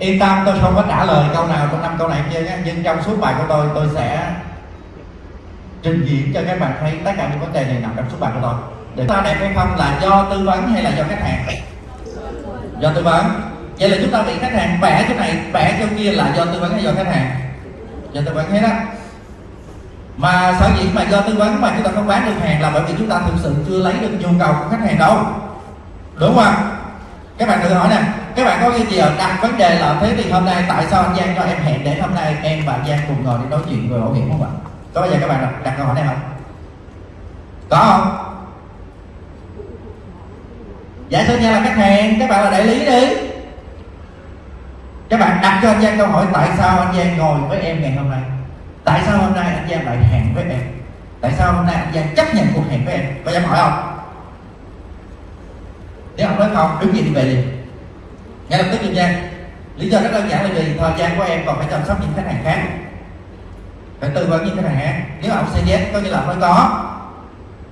yên tâm, tôi không có trả lời câu nào trong năm câu này kia nhé. Nhưng trong suốt bài của tôi tôi sẽ trình diễn cho các bạn thấy tất cả những vấn đề này nằm trong suốt bài của tôi. Để ta đẹp hay không là do tư vấn hay là do khách hàng? Do tư vấn. Vậy là chúng ta bị khách hàng vẽ chỗ này vẽ chỗ kia là do tư vấn hay do khách hàng? Do tư vấn hết á. Mà sở dĩ mà do tư vấn mà chúng ta không bán được hàng là bởi vì chúng ta thực sự chưa lấy được nhu cầu của khách hàng đâu. Đúng không các bạn tự hỏi nè các bạn có cái gì ở đặt vấn đề là thế thì hôm nay tại sao anh Giang cho em hẹn để hôm nay em và Giang cùng ngồi để nói chuyện về bảo hiểm không ạ? Có bao giờ các bạn đặt, đặt câu hỏi này không? Có không? Giả sử như là khách hàng các bạn là đại lý đi. Các bạn đặt cho anh Giang câu hỏi tại sao anh Giang ngồi với em ngày hôm nay? Tại sao hôm nay anh Giang lại hẹn với em? Tại sao hôm nay anh Giang chấp nhận cuộc hẹn với em? Có dám hỏi không? Nếu ông nói không đứng dậy đi về liền ngay lập tức Kim Giang lý do rất đơn giản là vì thời gian của em còn phải chăm sóc những khách hàng khác. Phải tư vấn những khách hàng khác. Nếu ông sẽ yes có nghĩa là ông nói có.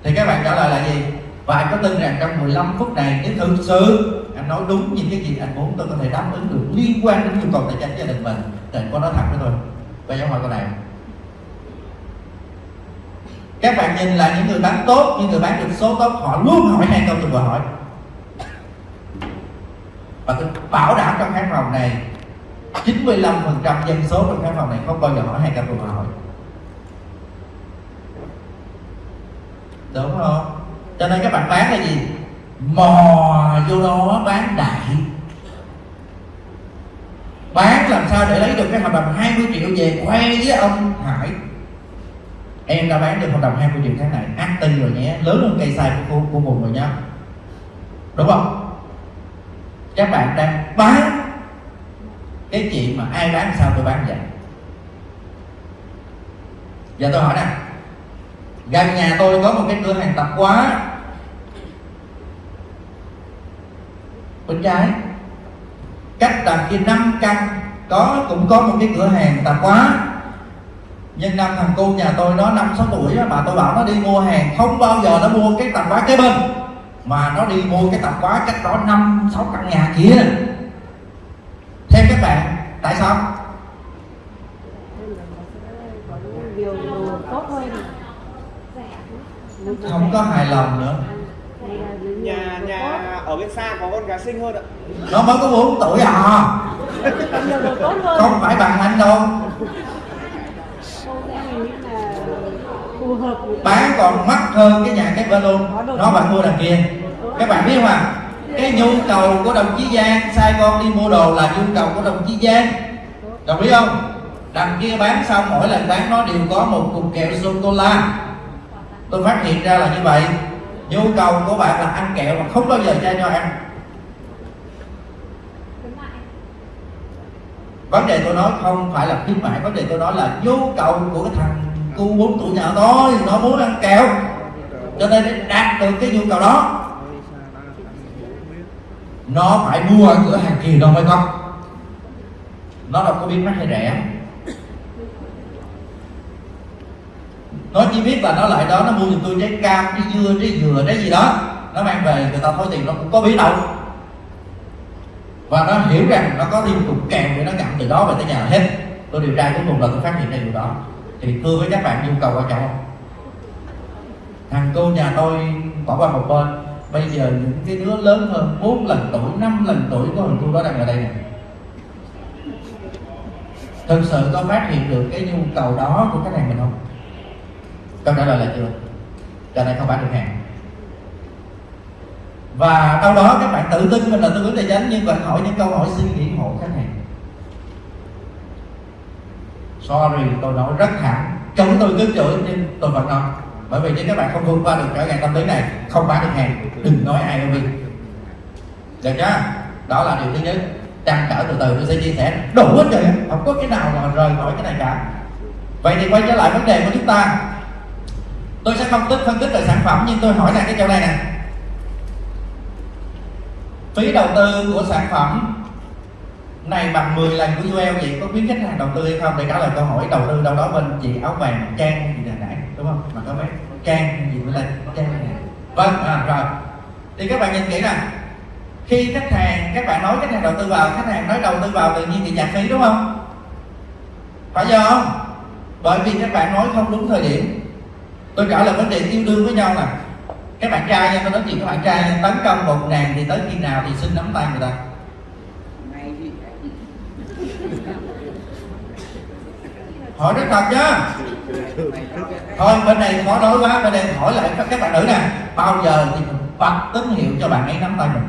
Thì các bạn trả lời là gì? Và anh có tin rằng trong 15 phút này, nếu thực sự anh nói đúng những cái gì anh muốn, tôi có thể đáp ứng được liên quan đến nhu cầu tài chính gia đình mình. Thì anh có nói thật với tôi. Và dám hỏi câu này. Các bạn nhìn là những người bán tốt, những người bán được số tốt, họ luôn hỏi hai câu từ vừa hỏi và tôi bảo đảm trong khán phòng này 95% dân số trong khán phòng này không bao giờ hỏi hai ca tuần hỏi đúng không? Cho nên các bạn bán là gì? Mò vô đó bán đại. Bán làm sao để lấy được cái hợp đồng 20 triệu về khoe với ông Hải? Em đã bán được hợp đồng 20 triệu tháng này. Ăn tin rồi nhé. Lớn hơn cây xài của, của vùng rồi nhá. Đúng không? Các bạn đang bán cái chuyện mà ai bán sao tôi bán vậy? Giờ tôi hỏi nè. Gần nhà tôi có một cái cửa hàng tạp hóa bên trái. Cách đằng kia năm căn có, cũng có một cái cửa hàng tạp hóa nhưng năm thằng cô nhà tôi nó năm sáu tuổi á mà tôi bảo nó đi mua hàng, không bao giờ nó mua cái tạp hóa kế bên mà nó đi mua cái tạp hóa cách đó năm sáu căn nhà kia. Theo các bạn tại sao? Điều tốt hơn không có hài lòng nữa. Nhà nhà ở bên xa có con gái xinh hơn ạ. Nó mới có 4 tuổi à. Không phải bằng anh đâu cô sẽ nghĩ là phù hợp với bán còn mắc hơn cái nhà cái bên luôn nó bạn mua đằng kia. Các bạn biết không à cái nhu cầu của đồng chí Giang sai con đi mua đồ là nhu cầu của đồng chí Giang. Đồng ý không? Đằng kia bán xong mỗi lần bán nó đều có một cục kẹo sô cô la tôi phát hiện ra là như vậy. Nhu cầu của bạn là ăn kẹo mà không bao giờ cho cho ăn. Vấn đề tôi nói không phải là khuyến mại vấn đề tôi nói là nhu cầu của cái thằng cu muốn tụi nhà tôi nó muốn ăn kẹo. Cho nên để đạt được cái nhu cầu đó. Nó phải mua ở cửa hàng kia đâu mới có nó đâu có biết mắc hay rẻ nó chỉ biết là nó lại đó, nó mua giùm tôi trái cam, trái dưa, trái dừa, trái gì đó. Nó mang về, người ta thối tiền nó cũng có biết đâu. Và nó hiểu rằng nó có thêm cục kèm để nó gặm từ đó về tới nhà hết. Tôi điều tra cuối cùng là tôi phát hiện ra điều đó thì thưa với các bạn, nhu cầu quan trọng không thằng cô nhà tôi bỏ qua một bên. Bây giờ những cái đứa lớn hơn 4 lần tuổi 5 lần tuổi của thằng cô đó đang ở đây này thực sự có phát hiện được cái nhu cầu đó của khách hàng mình không? Câu trả lời là chưa. Cho nên không bán được hàng và đâu đó các bạn tự tin mình là tư vấn tài chính nhưng bạn hỏi những câu hỏi suy nghĩ hộ khách hàng. Sorry, tôi nói rất thẳng. Chống tôi cứ chửi nhưng tôi vẫn nói. Bởi vì nếu các bạn không vượt qua được trở ngại tâm lý này, không bán được hàng, đừng nói ai đâu đi. Được chưa? Đó là điều thứ nhất. Trăn trở từ từ, tôi sẽ chia sẻ. Đủ hết trời không có cái nào mà rời khỏi cái này cả. Vậy thì quay trở lại vấn đề của chúng ta. Tôi sẽ không tích, phân tích về sản phẩm, nhưng tôi hỏi là cái chỗ này nè. Phí đầu tư của sản phẩm này bằng 10 lần của UL vậy có khuyến khách hàng đầu tư hay không? Để trả lời câu hỏi đầu tư đâu đó bên chị áo vàng trang gì nãy đúng không? Mà có mấy? Trang gì mới lên trang này vâng à, rồi. Thì các bạn nhìn kỹ nè. Khi khách hàng các bạn nói khách hàng đầu tư vào khách hàng nói đầu tư vào tự nhiên bị chặt phí đúng không? Phải do không? Bởi vì các bạn nói không đúng thời điểm. Tôi trả lời vấn đề yêu đương với nhau nè. Các bạn trai nha tôi nói chuyện các bạn trai tấn công một nàng thì tới khi nào thì xin nắm tay người ta. Hỏi rất thật nhá. Thôi, bên này khó nói quá, bên đây hỏi lại các các bạn nữ nè. Bao giờ thì mình bật tín hiệu cho bạn ấy nắm tay mình?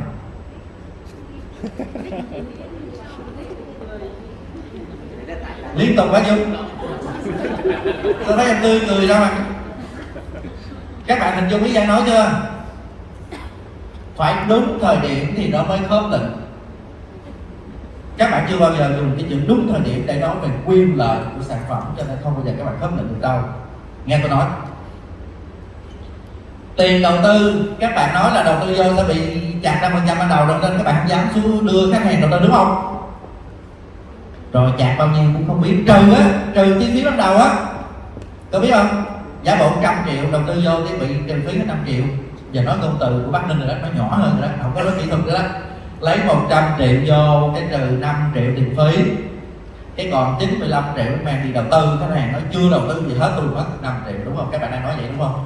Liên tục quá chưa tôi thấy em tươi cười ra mà. Các bạn hình dung ý Giang nói chưa? Phải đúng thời điểm thì nó mới khớp lệnh các bạn chưa bao giờ dùng cái chữ đúng thời điểm để nói về quyền lợi của sản phẩm, cho nên không bao giờ các bạn khớp lệnh được đâu. Nghe tôi nói. Tiền đầu tư, các bạn nói là đầu tư vô sẽ bị chặt năm phần trăm ban đầu nên các bạn không dám xuống đưa khách hàng đầu tư, đúng không? Rồi chặt bao nhiêu cũng không biết. Trừ á, trừ chi phí ban đầu á. Có biết không? Giả bộ trăm triệu, đầu tư vô thì bị trừ phí hết 5 triệu. Giờ nói ngôn từ của bác ninh rồi đó nó nhỏ hơn rồi đó, không có nói kỹ thuật nữa đó lấy 100 triệu vô cái trừ 5 triệu tiền phí. Cái còn 95 triệu mang đi đầu tư khách hàng nói chưa đầu tư gì hết tôi mất 5 triệu đúng không? Các bạn đang nói vậy đúng không?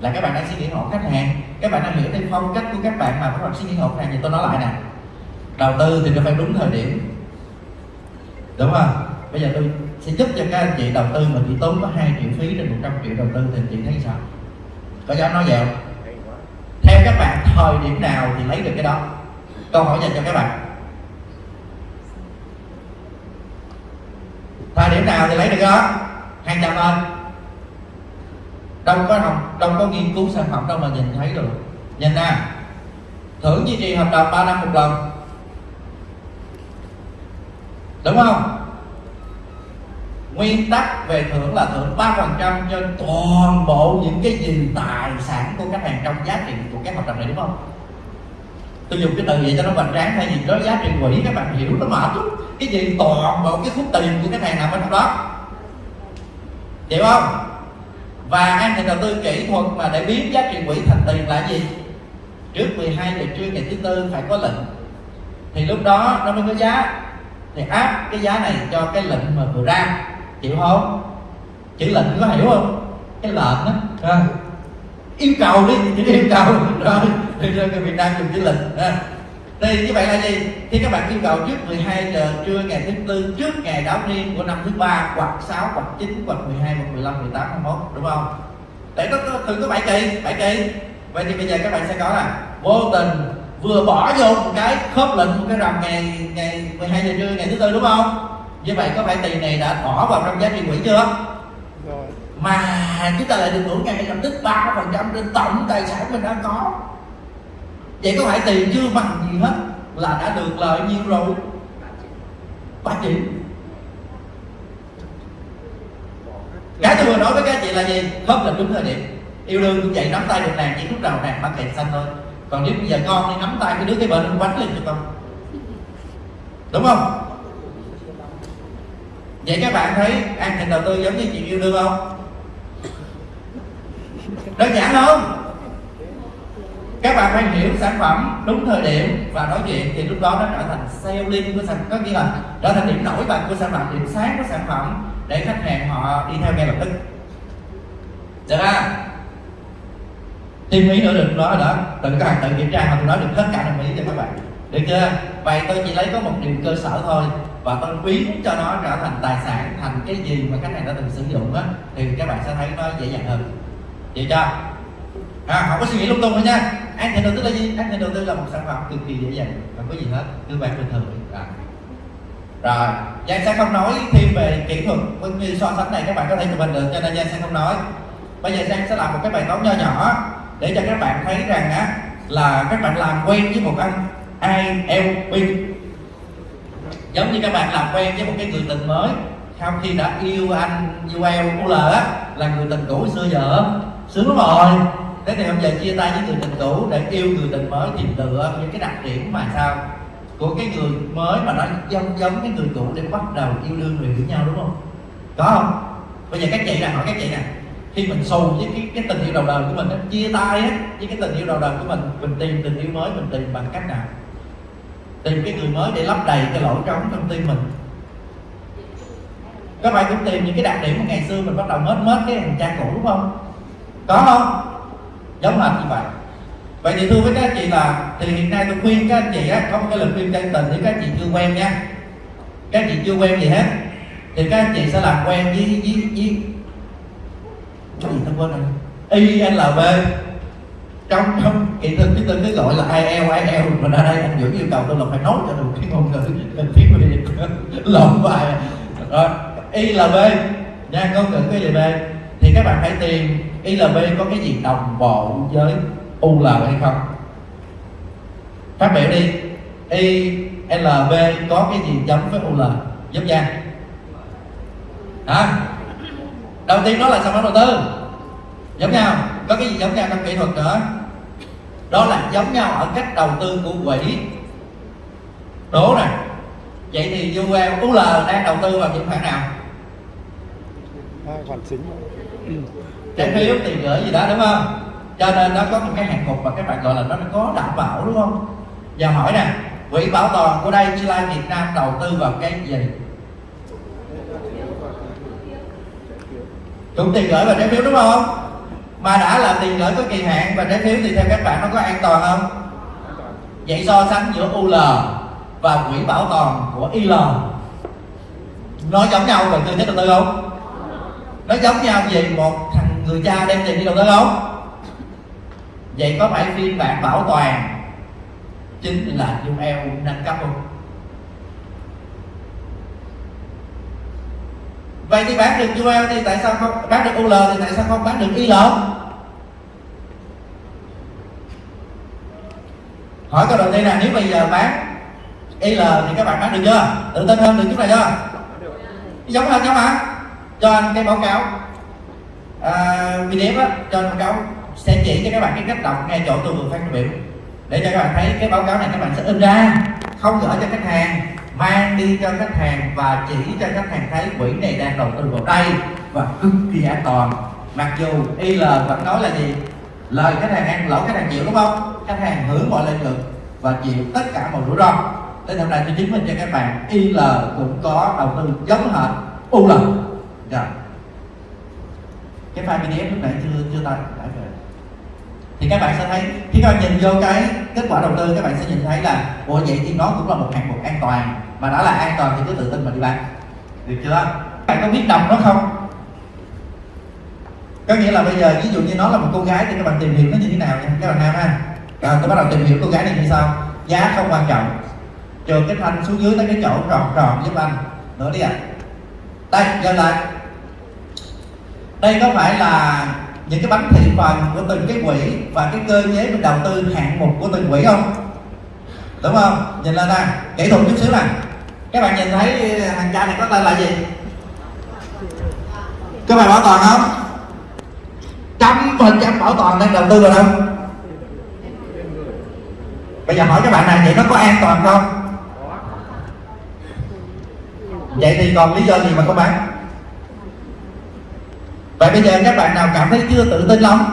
Là các bạn đang suy nghĩ hộ khách hàng. Các bạn đang hiểu thêm phong cách của các bạn mà các bạn suy nghĩ hộ khách hàng thì tôi nói lại nè. Đầu tư thì nó phải đúng thời điểm. Đúng không? Bây giờ tôi sẽ giúp cho các anh chị đầu tư mà chỉ tốn có 2 triệu phí trên 100 triệu đầu tư thì chị thấy sao? Có dám nói vậy không? Theo các bạn thời điểm nào thì lấy được cái đó câu hỏi dành cho các bạn. Thời điểm nào thì lấy được đó? Hàng trăm ơn đâu có học, đâu có nghiên cứu sản phẩm đâu mà nhìn thấy được. Nhìn nè. Thưởng duy trì hợp đồng 3 năm một lần. Đúng không? Nguyên tắc về thưởng là thưởng 3% trên toàn bộ những cái gì tài sản của khách hàng trong giá trị của cái hợp đồng này, đúng không? Tôi dùng cái từ vậy cho nó hoành tráng thay vì đó giá trị quỹ các bạn hiểu nó mệt lắm. Cái gì? Toàn bộ cái khúc tiền của cái này nằm ở trong đó. Hiểu không? Và an thì đầu tư kỹ thuật mà để biến giá trị quỹ thành tiền là gì? Trước 12 giờ trưa ngày thứ tư phải có lệnh. Thì lúc đó nó mới có giá. Thì áp cái giá này cho cái lệnh mà vừa ra. Chịu không? Chữ lệnh có hiểu không? Cái lệnh đó à. Vâng yêu cầu đi chữ yêu cầu rồi thì ra người Việt Nam dùng chữ lịch à. thì như vậy là gì? Khi các bạn yêu cầu trước 12 giờ trưa ngày thứ tư, trước ngày đáo niên của năm thứ ba hoặc 6 hoặc 9 hoặc 12 hoặc 15 18 21 đúng không? Để nó thường có 7 kỳ 7 kỳ. Vậy thì bây giờ các bạn sẽ có là vô tình vừa bỏ vô một cái khớp lệnh của cái rằm ngày ngày 12 giờ trưa, ngày thứ tư, đúng không? Như vậy có phải tiền này đã bỏ vào trong giá trị quỹ chưa? Mà chúng ta lại được hưởng ngay lập tức ba phần trăm trên tổng tài sản mình đang có. Vậy có phải tiền chưa bằng gì hết là đã được lợi nhiêu rồi? Ba chị. Cái tôi vừa nói với các chị là gì? Khớp là đúng thời điểm yêu đương cũng vậy, nắm tay được nàng, chỉ lúc đầu nàng bắt kẹt xanh thôi. Còn nếu bây giờ con đi nắm tay cái đứa cái bệnh nó quánh lên cho con đúng không? Vậy các bạn thấy an thịnh đầu tư giống như chị yêu đương không? Đơn giản không các bạn phải hiểu sản phẩm đúng thời điểm và nói chuyện thì lúc đó nó trở thành selling của sản có nghĩa là trở thành điểm nổi bật của sản phẩm, điểm sáng của sản phẩm để khách hàng họ đi theo ngay lập tức. Được không? Thêm ý nữa đừng nói rồi đó tự các bạn tự kiểm tra mà tôi nói được hết cả đồng ý cho các bạn. Được chưa? Vậy tôi chỉ lấy có một điều cơ sở thôi và tôi biến cho nó trở thành tài sản, thành cái gì mà khách hàng đã từng sử dụng á, thì các bạn sẽ thấy nó dễ dàng hơn vậy chưa à, không có suy nghĩ lung tung nữa nha. An thiện đầu tư là gì? An thiện đầu tư là một sản phẩm cực kỳ dễ dàng không có gì hết cứ bạn bình thường. À. rồi Giang sẽ không nói thêm về kỹ thuật cũng như so sánh này các bạn có thể chụp hình được cho nên Giang sẽ không nói. Bây giờ Giang sẽ làm một cái bài toán nho nhỏ để cho các bạn thấy rằng á là các bạn làm quen với một anh ILP giống như các bạn làm quen với một cái người tình mới sau khi đã yêu anh yêu em UL là người tình cũ xưa giờ sướng rồi. Thế thì ông giờ chia tay với người tình cũ để yêu người tình mới tìm lựa những cái đặc điểm mà sao? Của cái người mới mà nó giống giống cái người cũ để bắt đầu yêu đương rồi hiểu nhau, đúng không? Có không? Bây giờ các chị nè, hỏi các chị nè. Khi mình xù với cái cái tình yêu đầu đời của mình á, chia tay á, với cái tình yêu đầu đời của mình mình tìm tình yêu mới, mình tìm bằng cách nào? Tìm cái người mới để lấp đầy cái lỗ trống trong tim mình. Các bạn cũng tìm những cái đặc điểm của ngày xưa mình bắt đầu mết mết cái thằng cha cũ, đúng không? Có không? Giống hệt như vậy. Vậy thì thưa với các chị là, thì hiện nay tôi khuyên các anh chị á, có một cái lời khuyên chân tình thì các chị chưa quen nha. Các chị chưa quen gì hết, thì các anh chị sẽ làm quen với với với cái gì tôi quên rồi? ILB trong trong kỹ thuật chúng tôi cứ gọi là IEL IEL mà ra đây, anh Dưỡng yêu cầu tôi là phải nói cho được cái ngôn ngữ tiếng Việt lộn bài. Rồi ILB nha, ngôn ngữ gì b. Thì các bạn phải tìm ILB có cái gì đồng bộ với UL hay không? Phát biểu đi. ILB có cái gì giống với UL giúp nha hả? Đầu tiên đó là sản phẩm đầu tư? Giống nhau. Có cái gì giống nhau trong kỹ thuật nữa? Đó là giống nhau ở cách đầu tư của quỹ. Đố nè. Vậy thì UL UL đang đầu tư vào những khoản nào? Hai khoản chính trái phiếu tiền gửi gì đó, đúng không? Cho nên nó có một cái hạng mục mà các bạn gọi là nó có đảm bảo, đúng không? Và hỏi nè, quỹ bảo toàn của đây Chi Lai Việt Nam đầu tư vào cái gì? Cũng tiền gửi và trái phiếu, đúng không? Mà đã là tiền gửi có kỳ hạn và trái phiếu thì theo các bạn nó có an toàn không? Vậy so sánh giữa UL và quỹ bảo toàn của IL nó giống nhau về tư thế đầu tư không? Nó giống nhau về một thằng người cha đem tiền đi đâu đó không vậy có phải phiên bản bảo toàn chính là UL nâng cấp không? Vậy thì bán được UL thì tại sao không, bán được UL thì tại sao không bán được IL hỏi câu đầu tiên là nếu bây giờ bán IL thì các bạn bán được chưa? Tự tin hơn được chút này chưa? Giống hơn nhau mà cho anh cái báo cáo. Ờ, video PDF á, cho báo cáo sẽ chỉ cho các bạn cái cách đọc ngay chỗ tôi vừa phát biểu. Để cho các bạn thấy cái báo cáo này các bạn sẽ in ra. Không gửi cho khách hàng, mang đi cho khách hàng và chỉ cho khách hàng thấy quỹ này đang đầu tư vào đây và cực kỳ an toàn. Mặc dù IL vẫn nói là gì? Lời khách hàng ăn, lỗ khách hàng chịu, đúng không? Khách hàng hưởng mọi lợi nhuận và chịu tất cả mọi rủi ro. Để hôm nay tôi chứng minh cho các bạn IL cũng có đầu tư giống hệt UL dạ cái file PDF lúc nãy chưa chưa tải tải về. Thì các bạn sẽ thấy, khi các bạn nhìn vô cái kết quả đầu tư, các bạn sẽ nhìn thấy là, ủa, vậy thì nó cũng là một hạng mục an toàn, mà đã là an toàn thì cứ tự tin mà đi bán. Được chưa? Các bạn có biết đọc nó không? Có nghĩa là bây giờ, ví dụ như nó là một cô gái thì các bạn tìm hiểu nó như thế nào nha, các bạn nam ha. Rồi, tôi bắt đầu tìm hiểu cô gái này như sau. Giá không quan trọng. Trừ cái thanh xuống dưới tới cái chỗ tròn tròn giúp anh. Nữa đi ạ. À. đây giờ lại đây có phải là những cái bánh thị phần của từng cái quỹ và cái cơ chế mình đầu tư hạng mục của từng quỹ không? Đúng không? Nhìn lên đây kỹ thuật chút xíu nè các bạn nhìn thấy hàng cha này có tên là gì? Các bạn bảo toàn không? Trăm phần trăm bảo toàn đang đầu tư rồi không? bây giờ hỏi các bạn này, vậy nó có an toàn không? Vậy thì còn lý do gì mà không bán? Vậy bây giờ các bạn nào cảm thấy chưa tự tin lắm,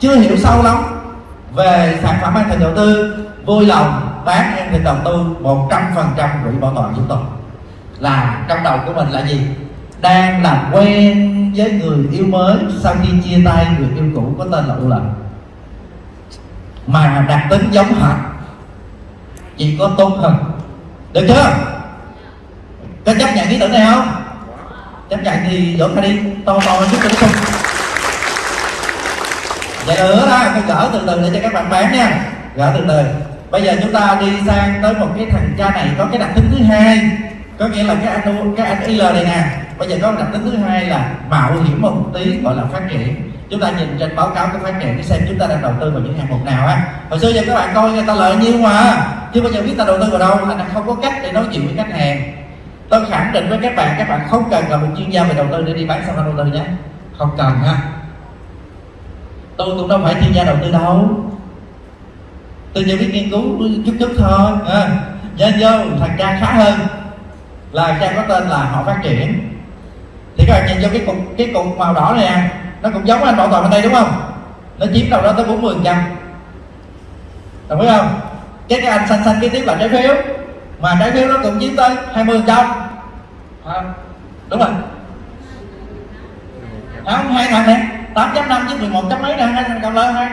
chưa hiểu sâu lắm về sản phẩm an thành đầu tư, vui lòng bán an thành đầu tư một trăm phần trăm quỹ bảo toàn chúng tôi là trong đầu của mình là gì? Đang làm quen với người yêu mới sau khi chia tay người yêu cũ có tên là u lệnh. Mà đặc tính giống hệt, chỉ có tốt hơn. Được chưa? Có chấp nhận ý tưởng này không? Chấp nhận thì vỗ ra đi. To to chút chút không vậy nữa đó, tôi gỡ từ từ để cho các bạn bán nha. Gỡ từ từ bây giờ chúng ta đi sang tới một cái thằng cha này có cái đặc tính thứ hai. Có nghĩa là cái anh cái anh IL này nè. Bây giờ có đặc tính thứ hai là mạo hiểm một tí, gọi là phát triển. Chúng ta nhìn trên báo cáo cái phát triển cái xem chúng ta đang đầu tư vào những hạng mục nào á. Hồi xưa giờ các bạn coi người ta lợi nhiêu mà. Chứ bây giờ biết ta đầu tư vào đâu là không có cách để nói chuyện với khách hàng tôi khẳng định với các bạn các bạn không cần gặp một chuyên gia về đầu tư để đi bán sản phẩm đầu tư nhé. Không cần ha. Tôi cũng đâu phải chuyên gia đầu tư đâu. Tôi chỉ biết nghiên cứu chút chút thôi à, nhớ vô thằng cha khá hơn là cha có tên là họ phát triển. Thì các bạn nhìn vô cái cục cái cục màu đỏ này à, nó cũng giống anh bảo toàn bên đây đúng không? Nó chiếm đâu đó tới 40 trăm. Đồng ý không? Cái cái anh xanh xanh cái tiếp là trái phiếu mà trái phiếu nó cũng chiếm tới 20 trăm. Đúng rồi. Không? Hai thằng này 8.5 chứ 11 chấm mấy nè. Hai thằng cầm lên hai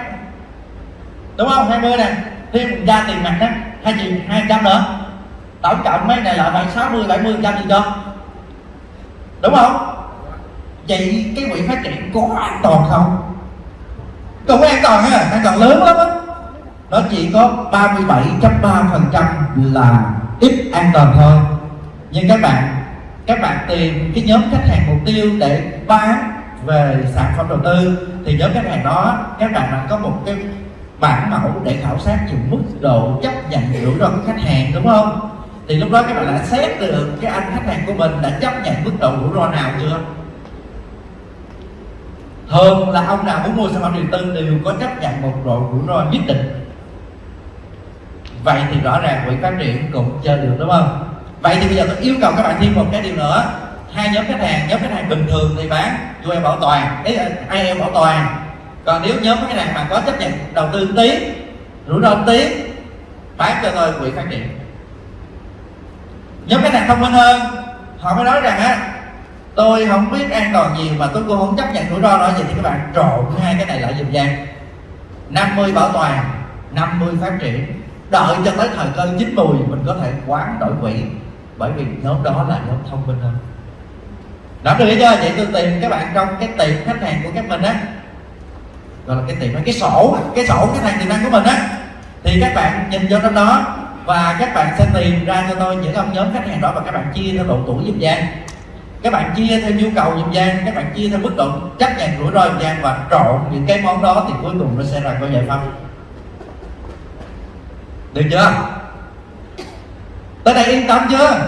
đúng không? 20 nè. Thêm ra tiền mặt đó hai triệu, hai trăm nữa. Tổng cộng mấy này là phải 60 70 trăm gì cho đúng không? Vậy cái quỹ phát triển có an toàn không? Cũng an toàn ha. An toàn lớn lắm á. Nó chỉ có 37.3% là ít an toàn thôi nhưng các bạn các bạn tìm cái nhóm khách hàng mục tiêu để bán về sản phẩm đầu tư. Thì nhóm khách hàng đó, các bạn đã có một cái bản mẫu để khảo sát về mức độ chấp nhận rủi ro của khách hàng, đúng không? Thì lúc đó các bạn đã xét được cái anh khách hàng của mình đã chấp nhận mức độ rủi ro nào chưa? Thường là ông nào muốn mua sản phẩm đầu tư đều có chấp nhận một độ rủi ro nhất định vậy thì rõ ràng quỹ phát triển cũng chơi được, đúng không? Vậy thì bây giờ tôi yêu cầu các bạn thêm một cái điều nữa. Hai nhóm khách hàng, nhóm khách hàng bình thường thì bán tụi em bảo toàn ấy ai em bảo toàn. Còn nếu nhóm khách hàng mà có chấp nhận đầu tư tí, rủi ro tí, bán cho tôi quỹ phát triển. Nhóm khách hàng thông minh hơn, họ mới nói rằng á, tôi không biết an toàn nhiều mà tôi cũng không chấp nhận rủi ro nữa vậy thì các bạn trộn hai cái này lại dùm gian. 50 bảo toàn 50 phát triển đợi cho tới thời cơ chín mùi mình có thể quán đổi quỹ bởi vì nhóm đó là nhóm thông minh hơn. Nắm được chưa vậy tôi tìm các bạn trong cái tiệm khách hàng của các mình á. Gọi là cái tiệm cái sổ cái sổ khách hàng tiềm năng của mình á. Thì các bạn nhìn vô trong đó, và các bạn sẽ tìm ra cho tôi những ông nhóm khách hàng đó và các bạn chia theo độ tuổi dùm gian các bạn chia theo nhu cầu dùm gian các bạn chia theo mức độ chấp nhận rủi ro dùm gian và trộn những cái món đó thì cuối cùng nó sẽ là có giải pháp được chưa? Tới đây yên tâm chưa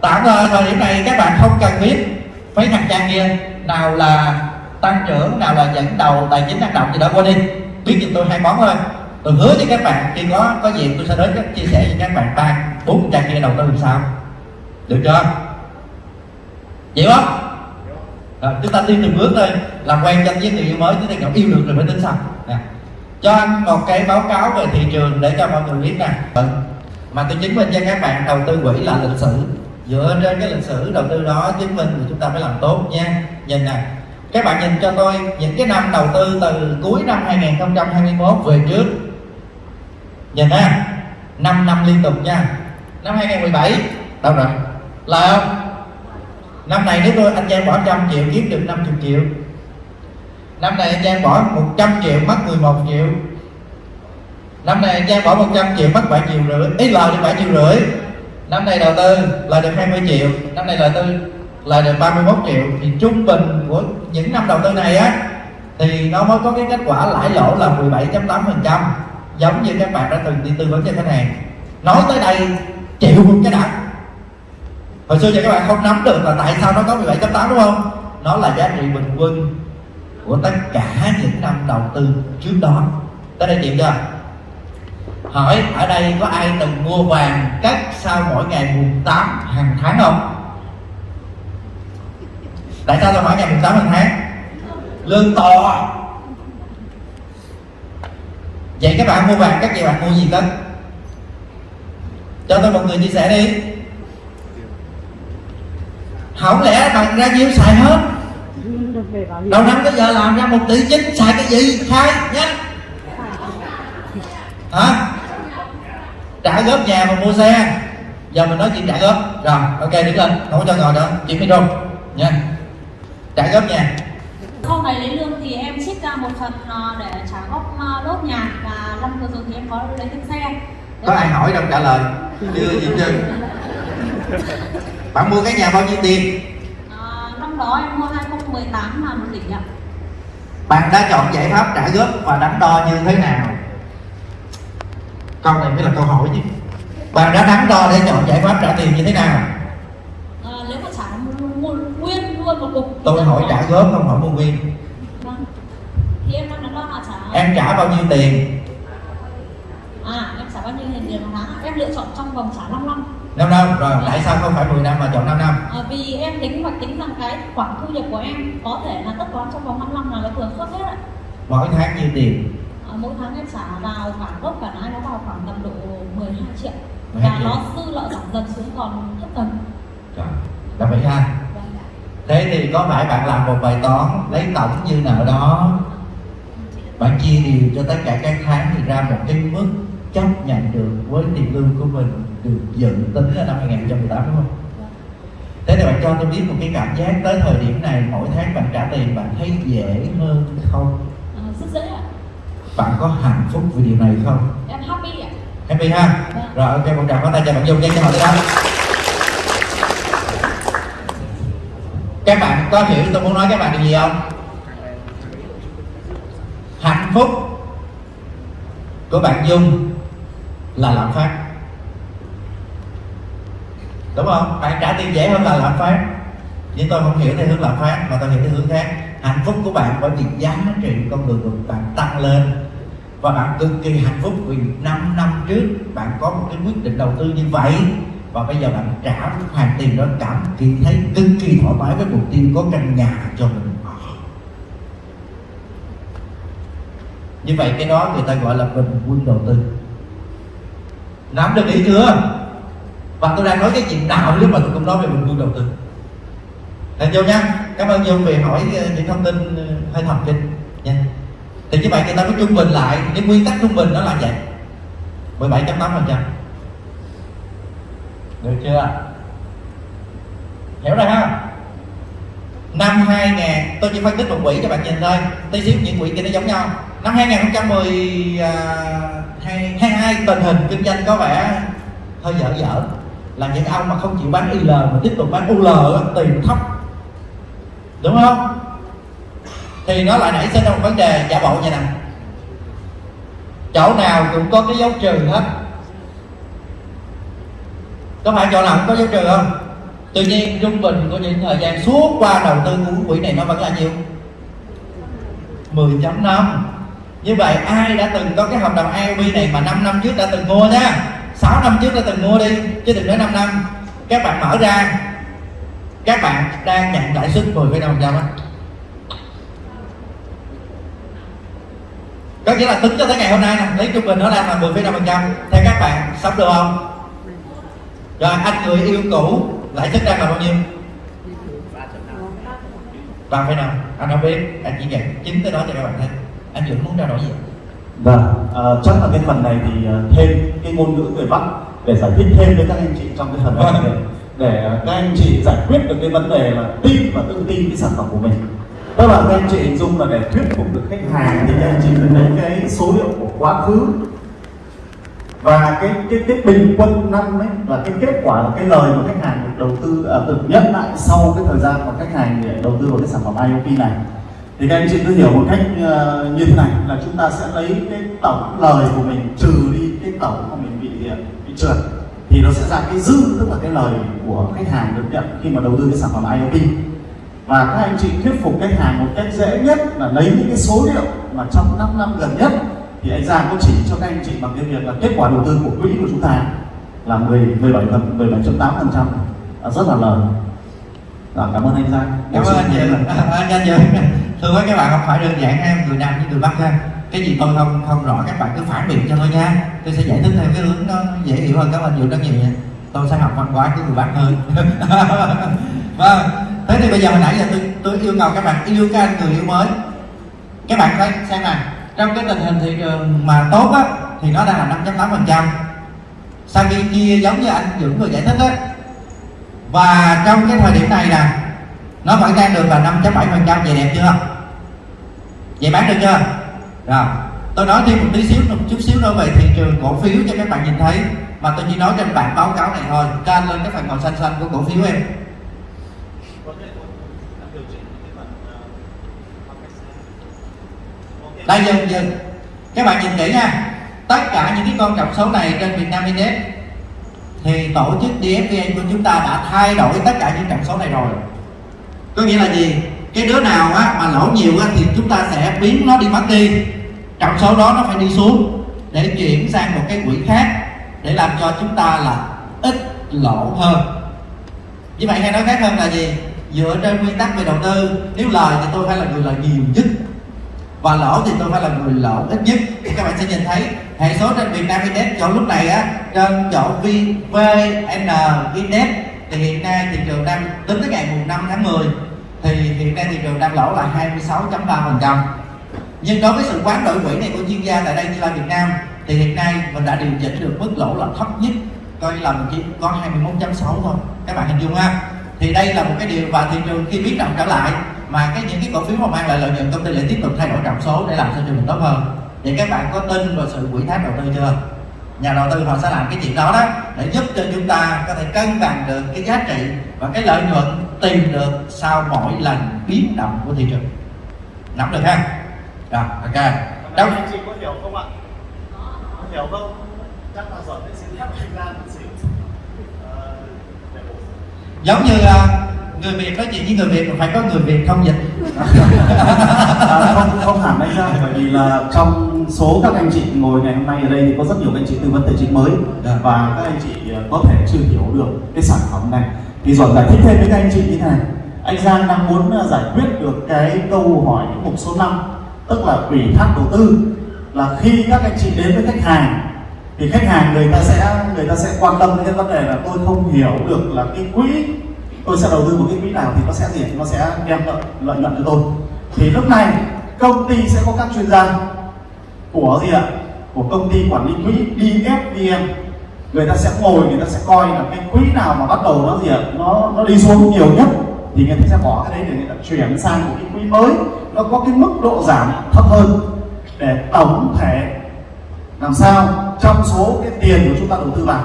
tạm thời thời điểm này các bạn không cần biết mấy thằng trang kia nào là tăng trưởng nào là dẫn đầu tài chính năng động gì đó. Qua đi. Biết giùm tôi hai món thôi. Tôi hứa với các bạn khi có có gì tôi sẽ đến các chia sẻ với các bạn ba bốn trang kia đầu tư làm sao. Được chưa? Vậy không? À, chúng ta đi từng bước thôi. Làm quen cho với người yêu mới chúng ta cảm yêu được rồi mới tính sau. Nè cho anh một cái báo cáo về thị trường để cho mọi người biết nè. Mà tôi chứng minh cho các bạn đầu tư quỹ là lịch sử. Dựa trên cái lịch sử đầu tư đó chứng minh thì chúng ta phải làm tốt nha. Nhìn nè các bạn nhìn cho tôi những cái năm đầu tư từ cuối năm 2021 về trước. Nhìn ha 5 năm liên tục nha. Năm 2017 đâu rồi? Là không? Năm này nếu tôi anh Giang bỏ trăm triệu kiếm được 50 triệu năm nay anh Giang bỏ 100 triệu, mất 11 triệu. Năm nay anh Giang bỏ 100 triệu, mất 7 triệu rưỡi. Ít lời được 7 triệu rưỡi. Năm nay đầu tư lời được 20 triệu. Năm nay đầu tư lời được 31 triệu. Thì trung bình của những năm đầu tư này á, thì nó mới có cái kết quả lãi lỗ là 17.8% giống như các bạn đã từng đi tư vấn cho khách hàng. Nói tới đây chịu một cái đã. Hồi xưa giờ các bạn không nắm được là tại sao nó có 17.8 đúng không? Nó là giá trị bình quân của tất cả những năm đầu tư trước đó. Tới đây chịu chưa? Hỏi, ở đây có ai từng mua vàng cắt sau mỗi ngày mùng 8 hàng tháng không? Tại sao tôi hỏi ngày mùng 8 hàng tháng? Lương to. Vậy các bạn mua vàng các bạn mua gì cất cho tôi một người chia sẻ đi. Không lẽ bạn ra nhiêu xài hết? Đầu năm tới giờ làm ra một tỷ chín xài cái gì? Khai nhanh. Hả? Trả góp nhà mà mua xe. Giờ mình nói chuyện trả góp. Rồi ok đứng lên. Không có cho ngồi nữa. Chuyện micro. Nha. Trả góp nhà. Sau này lấy lương thì em trích ra một phần ờ, để trả góp ờ, lốt nhà và năm vừa rồi thì em có lấy thêm xe. Có ai hỏi đâu trả lời. Chưa gì chưa bạn mua cái nhà bao nhiêu tiền? Ờ, năm đó em mua 2018 là một tỷ ạ. Bạn đã chọn giải pháp trả góp và đắn đo như thế nào? Câu này mới là câu hỏi chứ. Bạn đã đắn đo để chọn giải pháp trả tiền như thế nào? Ờ, nếu mà trả nguyên luôn một cục thì tôi hỏi trả góp không hỏi mua nguyên. Vâng. thì em đang đắn đo là trả em trả bao nhiêu tiền? À em trả bao nhiêu tiền tiền một tháng em lựa chọn trong vòng trả 5 năm 5 năm rồi tại sao không phải 10 năm mà chọn 5 năm? Ờ, vì em tính hoạch tính rằng cái khoản thu nhập của em có thể là tất toán trong vòng 5 năm là nó vừa khớp hết ạ. Mỗi tháng nhiêu tiền? Ờ, mỗi tháng em trả vào cả gốc cả lãi nó vào khoảng tầm độ 12 triệu. Và Hay nó dư lợi giảm dần xuống còn thấp dần. Rồi, là vậy ha. Vâng. thế thì có phải bạn làm một bài toán lấy tổng dư nợ đó bạn chia đều cho tất cả các tháng thì ra một cái mức chấp nhận được với tiền lương của mình được dự tính ở năm 2018 đúng không? Thế thì bạn cho tôi biết một cái cảm giác tới thời điểm này mỗi tháng bạn trả tiền bạn thấy dễ hơn không? À, rất dễ ạ Bạn có hạnh phúc vì điều này không? em happy ạ Happy ha? Vâng. Rồi ok một tràng pháo tay cho bạn Dung cho họ đi đó Các bạn có hiểu tôi muốn nói các bạn điều gì không? Hạnh phúc của bạn Dung là lạm phát. Đúng không? Bạn trả tiền dễ hơn là lạm phát. Nhưng tôi không hiểu theo hướng lạm phát, mà tôi hiểu theo hướng khác. Hạnh phúc của bạn bởi vì giá trị con đường của bạn tăng lên. Và bạn cực kỳ hạnh phúc vì 5 năm trước bạn có một cái quyết định đầu tư như vậy. Và bây giờ bạn trả hoàn tiền đó cảm kỳ thấy cực kỳ thoải mái với mục tiêu có căn nhà cho mình. Ở. như vậy cái đó người ta gọi là bình quân đầu tư nắm được ý chưa? Và tôi đang nói cái chuyện đạo lúc mà tôi cũng nói về mình quân đầu tư. Thành vô nha cảm ơn nhiều vì hỏi ờ, những thông tin ờ, hơi thầm kinh nha thì như vậy người ta có trung bình lại, cái nguyên tắc trung bình nó là vậy. 17.8 phần trăm. Được chưa? Hiểu rồi ha? Năm 2000 tôi chỉ phân tích một quỹ cho bạn nhìn thôi. Tí xíu, những quỹ kia nó giống nhau năm 2010 à, 22 tình hình kinh doanh có vẻ hơi dở dở. Là những ông mà không chịu bán IL mà tiếp tục bán UL tiền thấp. Đúng không? Thì nó lại nảy sinh ra một vấn đề giả bộ như này chỗ nào cũng có cái dấu trừ hết. Có phải chỗ nào cũng có dấu trừ không? Tuy nhiên trung bình của những thời gian suốt qua đầu tư của quỹ này nó vẫn là nhiêu? 10.5 như vậy ai đã từng có cái hợp đồng IOB này mà 5 năm trước đã từng mua nha? 6 năm trước đã từng mua đi chứ đừng nói 5 năm. Các bạn mở ra. Các bạn đang nhận lãi suất 10,5% á. Có nghĩa là tính cho tới ngày hôm nay nè lấy trung bình nó đang là 10,5% theo các bạn sống được không? Rồi anh người yêu cũ lãi suất đang là bao nhiêu? Ba phẩy năm. Anh không biết anh chỉ nhận chính tới đó cho các bạn thấy anh Dũng muốn trao đổi gì Vâng, ờ, chắc là cái phần này thì ờ, thêm cái ngôn ngữ người Bắc để giải thích thêm với các anh chị trong cái phần này. Để, để ờ, các anh chị giải quyết được cái vấn đề là tin và tự tin cái sản phẩm của mình. Tức là các anh chị hình dung là để thuyết phục được khách hàng thì các anh chị phải lấy cái số liệu của quá khứ. Và cái cái cái bình quân năm ấy là cái kết quả là cái lời mà khách hàng được đầu tư à, được nhận lại sau cái thời gian mà khách hàng để đầu tư vào cái sản phẩm IoT này thì các anh chị cứ hiểu một cách ờ, như thế này là chúng ta sẽ lấy cái tổng lời của mình trừ đi cái tổng mà mình bị ờ, bị trượt. Thì nó sẽ ra cái dư tức là cái lời của khách hàng được nhận khi mà đầu tư cái sản phẩm IoT. Và các anh chị thuyết phục khách hàng một cách dễ nhất là lấy những cái số liệu mà trong 5 năm gần nhất thì anh Giang có chỉ cho các anh chị bằng cái việc là kết quả đầu tư của quỹ của chúng ta là 10 17 phần 17.8 phần trăm. Rất là lớn Dạ, cảm ơn anh Giang. Cảm ơn anh chị anh anh chị thưa với các bạn, không phải đơn giản em người nam với người bắc ha. Cái gì tôi không không rõ, các bạn cứ phản biện cho tôi nha. Tôi sẽ giải thích theo cái hướng nó dễ hiểu hơn. Các bạn nhiều, rất nhiều nha. Tôi sẽ học văn hóa của người bắc hơn. Vâng. Thế thì bây giờ hồi nãy giờ tôi tôi yêu cầu các bạn yêu các anh người yêu mới. Các bạn thấy, xem này trong cái tình hình thị trường mà tốt á, thì nó đang là 5.8 phần trăm. Sau khi chia giống như anh Dũng vừa giải thích á. Và trong cái thời điểm này nè, nó vẫn đang được là 5.7 phần trăm. Vậy đẹp chưa? Vậy bán được chưa? Rồi, tôi nói thêm một tí xíu, một chút xíu nữa về thị trường cổ phiếu cho các bạn nhìn thấy. Mà tôi chỉ nói trên bản báo cáo này thôi trên lên cái phần màu xanh xanh của cổ phiếu em. Đây dừng dừng các bạn nhìn kỹ nha. Tất cả những cái con trọng số này trên Việt Nam Index thì tổ chức DFVN của chúng ta đã thay đổi tất cả những trọng số này rồi. Có nghĩa là gì? Cái đứa nào á, mà lỗ nhiều á, thì chúng ta sẽ biến nó đi mất đi. Trong số đó nó phải đi xuống để chuyển sang một cái quỹ khác để làm cho chúng ta là ít lỗ hơn. Như vậy hay nói khác hơn là gì? Dựa trên nguyên tắc về đầu tư nếu lời thì tôi phải là người lời nhiều nhất và lỗ thì tôi phải là người lỗ ít nhất. Thì các bạn sẽ nhìn thấy hệ số trên Việt Nam Index chỗ lúc này á trên chỗ VN Index thì hiện nay thị trường đang tính tới ngày mùng 5 tháng 10 thì hiện nay thị trường đang lỗ là 26.3% nhưng đối với sự quán đổi quỹ này của chuyên gia tại đây như là Việt Nam, thì hiện nay mình đã điều chỉnh được mức lỗ là thấp nhất, coi là mình chỉ có 21.6 thôi. Các bạn hình dung ha? Thì đây là một cái điều và thị trường khi biến động trở lại mà cái những cái cổ phiếu mà mang lại lợi nhuận công ty lại tiếp tục thay đổi trọng số để làm cho trường mình tốt hơn. Vậy các bạn có tin vào sự quỹ thác đầu tư chưa? Nhà đầu tư họ sẽ làm cái chuyện đó đó để giúp cho chúng ta có thể cân bằng được cái giá trị và cái lợi nhuận tìm được sau mỗi lần biến động của thị trường. Nắm được ha? Rồi ok. Đâu? anh chị có hiểu không ạ? Có hiểu không? Chắc là giỏi để xin phép anh ra một xíu. Ờ, giống như à, người việt nói chuyện với người việt mà phải có người việt thông dịch. À, không không hẳn anh ra bởi vì là trong số các anh chị ngồi ngày hôm nay ở đây thì có rất nhiều anh chị tư vấn tài chính mới. Dạ. và các anh chị ờ, có thể chưa hiểu được cái sản phẩm này thì giỏi giải thích thêm với các anh chị như này. Anh Giang đang muốn à, giải quyết được cái câu hỏi mục số 5 tức là ủy thác đầu tư. Là khi các anh chị đến với khách hàng, thì khách hàng người ta sẽ, người ta sẽ quan tâm đến cái vấn đề là tôi không hiểu được là cái quỹ, tôi sẽ đầu tư một cái quỹ nào thì nó sẽ gì? Nó sẽ đem lợi lợi nhuận cho tôi. Thì lúc này, công ty sẽ có các chuyên gia của gì ạ? Của công ty quản lý quỹ DFVN người ta sẽ ngồi, người ta sẽ coi là cái quỹ nào mà bắt đầu nó gì ạ? Nó nó đi xuống nhiều nhất. Thì người ta sẽ bỏ cái đấy để người ta chuyển sang một cái quỹ mới. Nó có cái mức độ giảm thấp hơn. Để tổng thể làm sao trong số cái tiền của chúng ta đầu tư vào.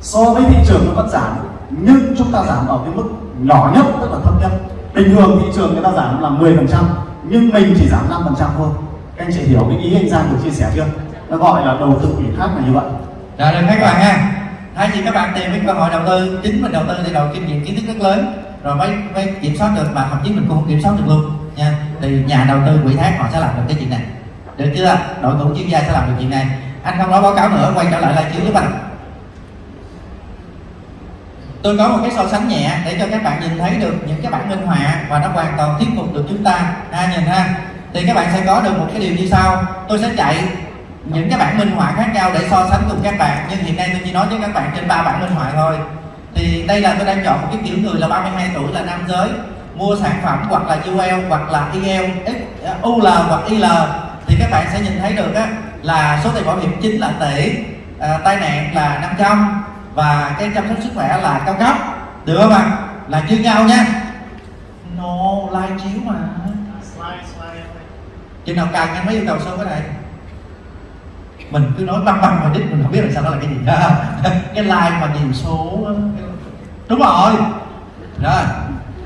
So với thị trường nó vẫn giảm, nhưng chúng ta giảm ở cái mức nhỏ nhất, tức là thấp nhất. Bình thường thị trường người ta giảm là 10% nhưng mình chỉ giảm 5% thôi. Các anh chị hiểu cái ý anh Giang vừa chia sẻ chưa? Nó gọi là đầu tư ủy thác là như vậy rồi, được các bạn ha thay vì các bạn tìm cái cơ hội đầu tư, chính mình đầu tư thì đầu kinh nghiệm kiến thức rất lớn, rồi mới mới kiểm soát được mà thậm chí mình cũng không kiểm soát được luôn, nha. Thì nhà đầu tư quỹ thác họ sẽ làm được cái chuyện này. Được chưa? Đội ngũ chuyên gia sẽ làm được chuyện này. Anh không nói báo cáo nữa, quay trở lại là chiếu giúp anh tôi có một cái so sánh nhẹ để cho các bạn nhìn thấy được những cái bản minh họa và nó hoàn toàn thuyết phục được chúng ta. Ha nhìn ha. Thì các bạn sẽ có được một cái điều như sau. Tôi sẽ chạy những cái bản minh họa khác nhau để so sánh cùng các bạn. Nhưng hiện nay tôi chỉ nói với các bạn trên ba bản minh họa thôi. Thì đây là tôi đang chọn một cái kiểu người là 32 tuổi là nam giới. Mua sản phẩm hoặc là UL hoặc là IL X- UL hoặc IL thì các bạn sẽ nhìn thấy được á, là số tiền bảo hiểm chính là tỷ à, tai nạn là 500 và cái chăm sóc sức khỏe là cao cấp. Được không ạ? Là như nhau nha. No live chiếu mà. Chừng nào càng anh mới yêu cầu số cái này mình cứ nói băng băng mà đích mình không biết là sao đó là cái gì. Cái like mà nhiều số đúng rồi. Rồi.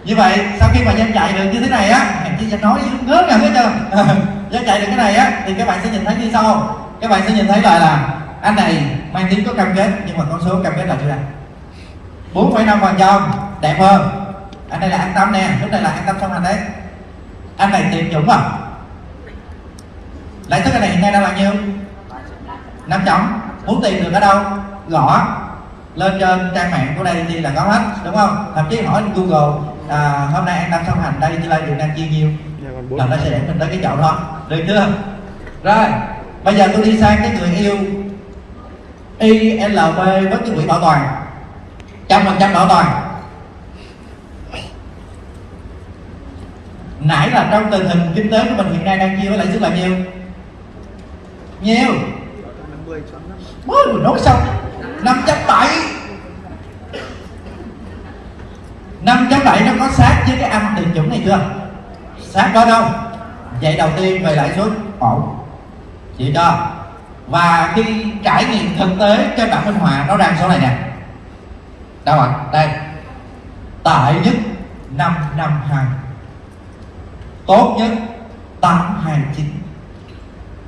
Như vậy sau khi mà danh chạy được như thế này á hèn chi nói nói ngớ ngẩn hết trơn danh chạy được cái này á thì các bạn sẽ nhìn thấy như sau. Các bạn sẽ nhìn thấy là là anh này mang tiếng có cam kết nhưng mà con số cam kết là chưa đạt. 4,5 phần trăm. Đẹp hơn. Anh đây là an tâm nè lúc này là an tâm song hành đấy. Anh này tiền dũng à. Lãi suất anh này hiện nay đang là nhiêu? 5 chấm muốn tìm được ở đâu gõ lên trên trang mạng của đây thì là có hết đúng không? Thậm chí hỏi google à, hôm nay an tâm song hành đây thì là đường đang chia nhiêu bốn là nó sẽ dẫn mình tới cái chỗ đó. Được chưa? Rồi bây giờ tôi đi sang cái người yêu ILB với cái quỹ bảo toàn. Trăm phần trăm bảo toàn. Nãy là trong tình hình kinh tế của mình hiện nay đang chia với lãi suất là nhiêu? Nhiêu mới vừa nói xong 5.7 5.7 nó có sát với cái âm tiền chuẩn này chưa? Sát có đâu? Vậy đầu tiên về lãi suất ổn Chị cho. Và khi trải nghiệm thực tế trên bảng minh họa nó ra số này nè. Đâu ạ? À? đây. Tệ nhất 552 tốt nhất 829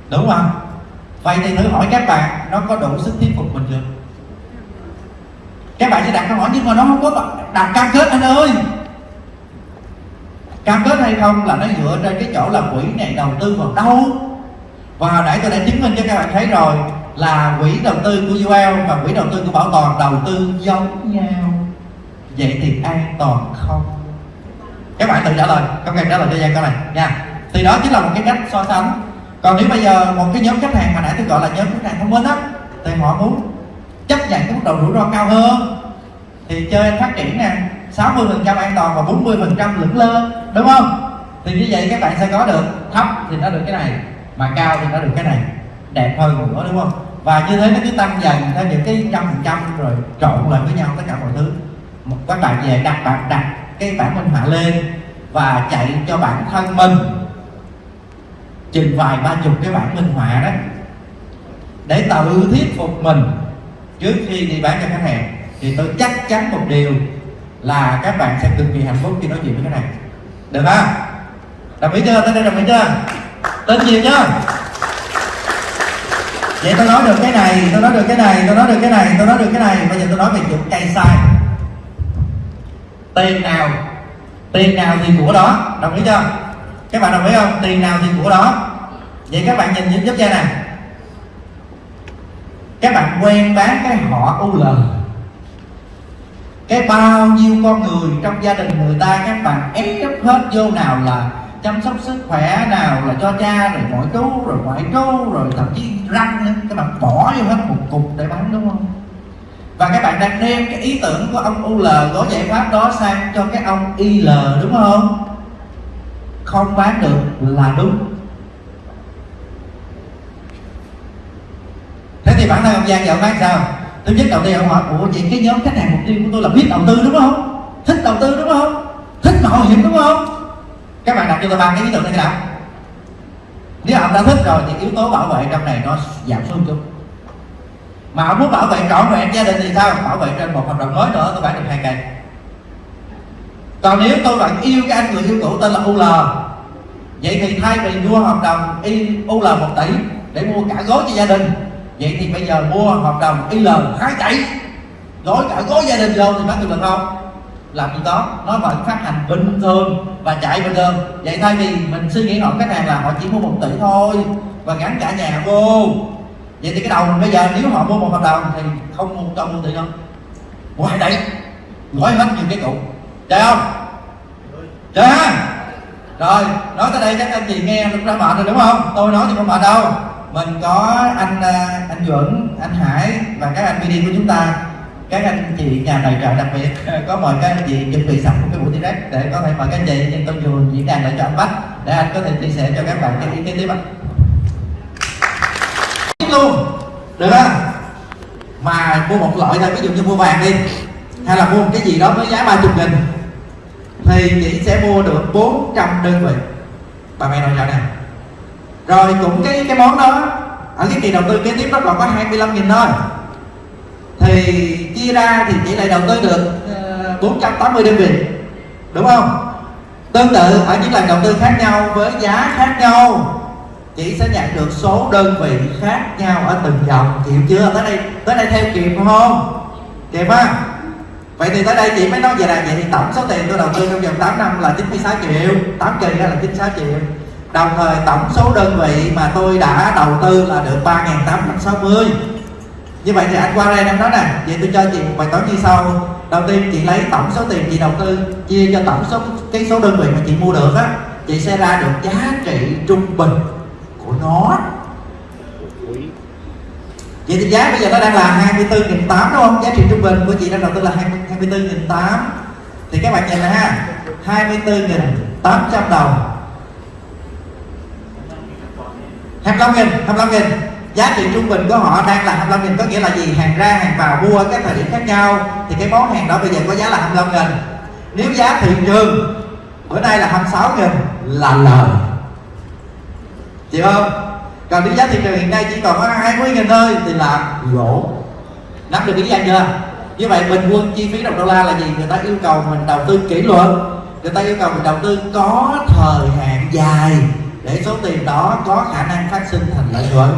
đúng không? Vậy thì thử hỏi các bạn, nó có đủ sức thuyết phục mình chưa các bạn sẽ đặt câu hỏi nhưng mà nó không có đặt cam kết, anh ơi. Cam kết hay không là nó dựa trên cái chỗ là quỹ này đầu tư vào đâu. Và hồi nãy tôi đã chứng minh cho các bạn thấy rồi là quỹ đầu tư của UL và quỹ đầu tư của bảo toàn đầu tư giống nhau. Vậy thì an toàn không? Các bạn tự trả lời không cần trả lời cho Giang câu này nha. Thì đó chính là một cái cách so sánh còn nếu bây giờ một cái nhóm khách hàng mà nãy tôi gọi là nhóm khách hàng thông minh á, thì họ muốn chấp nhận cái mức độ rủi ro cao hơn. Thì chơi phát triển nè 60 phần trăm an toàn và 40 phần trăm lững lơ, đúng không? Thì như vậy các bạn sẽ có được thấp thì nó được cái này, mà cao thì nó được cái này. Đẹp hơn nữa, đúng không? Và như thế nó cứ tăng dần theo những cái trăm phần trăm rồi trộn lại với nhau tất cả mọi thứ. Các bạn về đặt bạn đặt cái bản minh họa lên và chạy cho bản thân mình chừng vài ba chục cái bản minh họa đó để tự thuyết phục mình. Trước khi đi bán cho khách hàng, thì tôi chắc chắn một điều là các bạn sẽ cực kỳ hạnh phúc khi nói chuyện với khách hàng. Được không? Đồng ý chưa? Tới đây đồng ý chưa? Tin nhiều chưa? Vậy tôi nói được cái này, tôi nói được cái này, tôi nói được cái này, tôi nói được cái này. Bây giờ tôi nói về chuyện cây sai. Tiền nào tiền nào thì của đó. Đồng ý chưa? Các bạn đồng ý không? Tiền nào thì của đó. Vậy các bạn nhìn giúp giúp cha nè. Các bạn quen bán cái họ UL cái bao nhiêu con người trong gia đình người ta, các bạn ép hết vô nào là chăm sóc sức khỏe nào, là cho cha, rồi ngoại chú rồi ngoại chú rồi thậm chí răng nữa. Các bạn bỏ vô hết một cục để bán, đúng không? Và các bạn đang đem cái ý tưởng của ông UL gói giải pháp đó sang cho cái ông IL đúng không? Không bán được là đúng. Thế thì bản thân ông Giang giờ ông bán sao? Thứ nhất, đầu tiên ông hỏi, ủa, vậy cái nhóm khách hàng mục tiêu của tôi là biết đầu tư, đúng không? Thích đầu tư, đúng không? Thích mạo hiểm, đúng không? Các bạn đặt cho tôi ba cái ý tưởng này đã. Nếu ông đã thích rồi thì yếu tố bảo vệ trong này nó giảm xuống chút. Mà ông muốn bảo vệ trọn vẹn gia đình thì sao? Bảo vệ trên một hợp đồng mới nữa, tôi bán được hai cây còn nếu tôi vẫn yêu cái anh người yêu cũ tên là UL vậy thì thay vì mua hợp đồng I- UL 1 tỷ để mua cả gói cho gia đình, vậy thì bây giờ mua hợp đồng IL 2 tỷ. Gói cả gói gia đình vô thì bán được được không? Làm gì đó, nó vẫn phát hành bình thường và chạy bình thường. Vậy thay vì mình suy nghĩ họ khách hàng là họ chỉ mua một tỷ thôi và gắn cả nhà vô. Vậy thì cái đầu mình bây giờ nếu họ mua một hợp đồng thì không mua cho mua tỷ đâu. Ngoài đấy gói hết những cái cụ chơi không? Chơi ha? Rồi, nói tới đây các anh chị nghe cũng đã mệt rồi đúng không? Tôi nói thì không mệt đâu. Mình có anh à, anh Duẩn, anh Hải và các anh BD của chúng ta. Các anh chị nhà tài trợ đặc biệt. Có mời các anh chị chuẩn bị sẵn một cái buổi direct để có thể mời các anh chị trên công vừa diễn đàn lại cho anh Bách để anh có thể chia sẻ cho các bạn cái ý kiến tiếp ạ. Luôn. Được không? Mà mua một loại thôi, ví dụ như mua vàng đi, hay là mua một cái gì đó với giá 30 nghìn thì chị sẽ mua được 400 đơn vị. Bà mẹ nội trợ nè rồi cũng cái cái món đó ở cái kỳ đầu tư kế tiếp nó còn có 25 nghìn thôi. Thì chia ra thì chị lại đầu tư được ờ, 480 đơn vị. Đúng không? Tương tự, ở những lần đầu tư khác nhau, với giá khác nhau, chị sẽ nhận được số đơn vị khác nhau ở từng dòng. Chịu chưa? Tới đây tới đây theo kịp không? Kịp không? Vậy thì tới đây chị mới nói về là vậy thì tổng số tiền tôi đầu tư trong vòng 8 năm là 96 triệu. 8 kỳ ra là 96 triệu. Đồng thời tổng số đơn vị mà tôi đã đầu tư là được 3.860 như vậy thì anh qua đây em nói nè, vậy tôi cho chị một bài toán như sau. Đầu tiên chị lấy tổng số tiền chị đầu tư, chia cho tổng số, cái số đơn vị mà chị mua được á, chị sẽ ra được giá trị trung bình của nó. Vậy thì giá bây giờ nó đang là 24.800 đúng không? Giá trị trung bình của chị đang đầu tư là 20 24.800 Thì các bạn nhìn này ha 24.800 đồng 25.000 25.000 Giá trị trung bình của họ đang là 25 nghìn, Có nghĩa là gì? Hàng ra, hàng vào, mua các thời điểm khác nhau, Thì cái món hàng đó bây giờ có giá là 25 nghìn Nếu giá thị trường, Bữa nay là 26 nghìn Là lời Chịu không? Còn nếu giá thị trường hiện nay chỉ còn có 20 nghìn thôi, Thì là lỗ Nắm được ý danh chưa? Như vậy bình quân chi phí đồng đô la là gì? Người ta yêu cầu mình đầu tư kỷ luật. Người ta yêu cầu mình đầu tư có thời hạn dài Để số tiền đó có khả năng phát sinh thành lợi nhuận.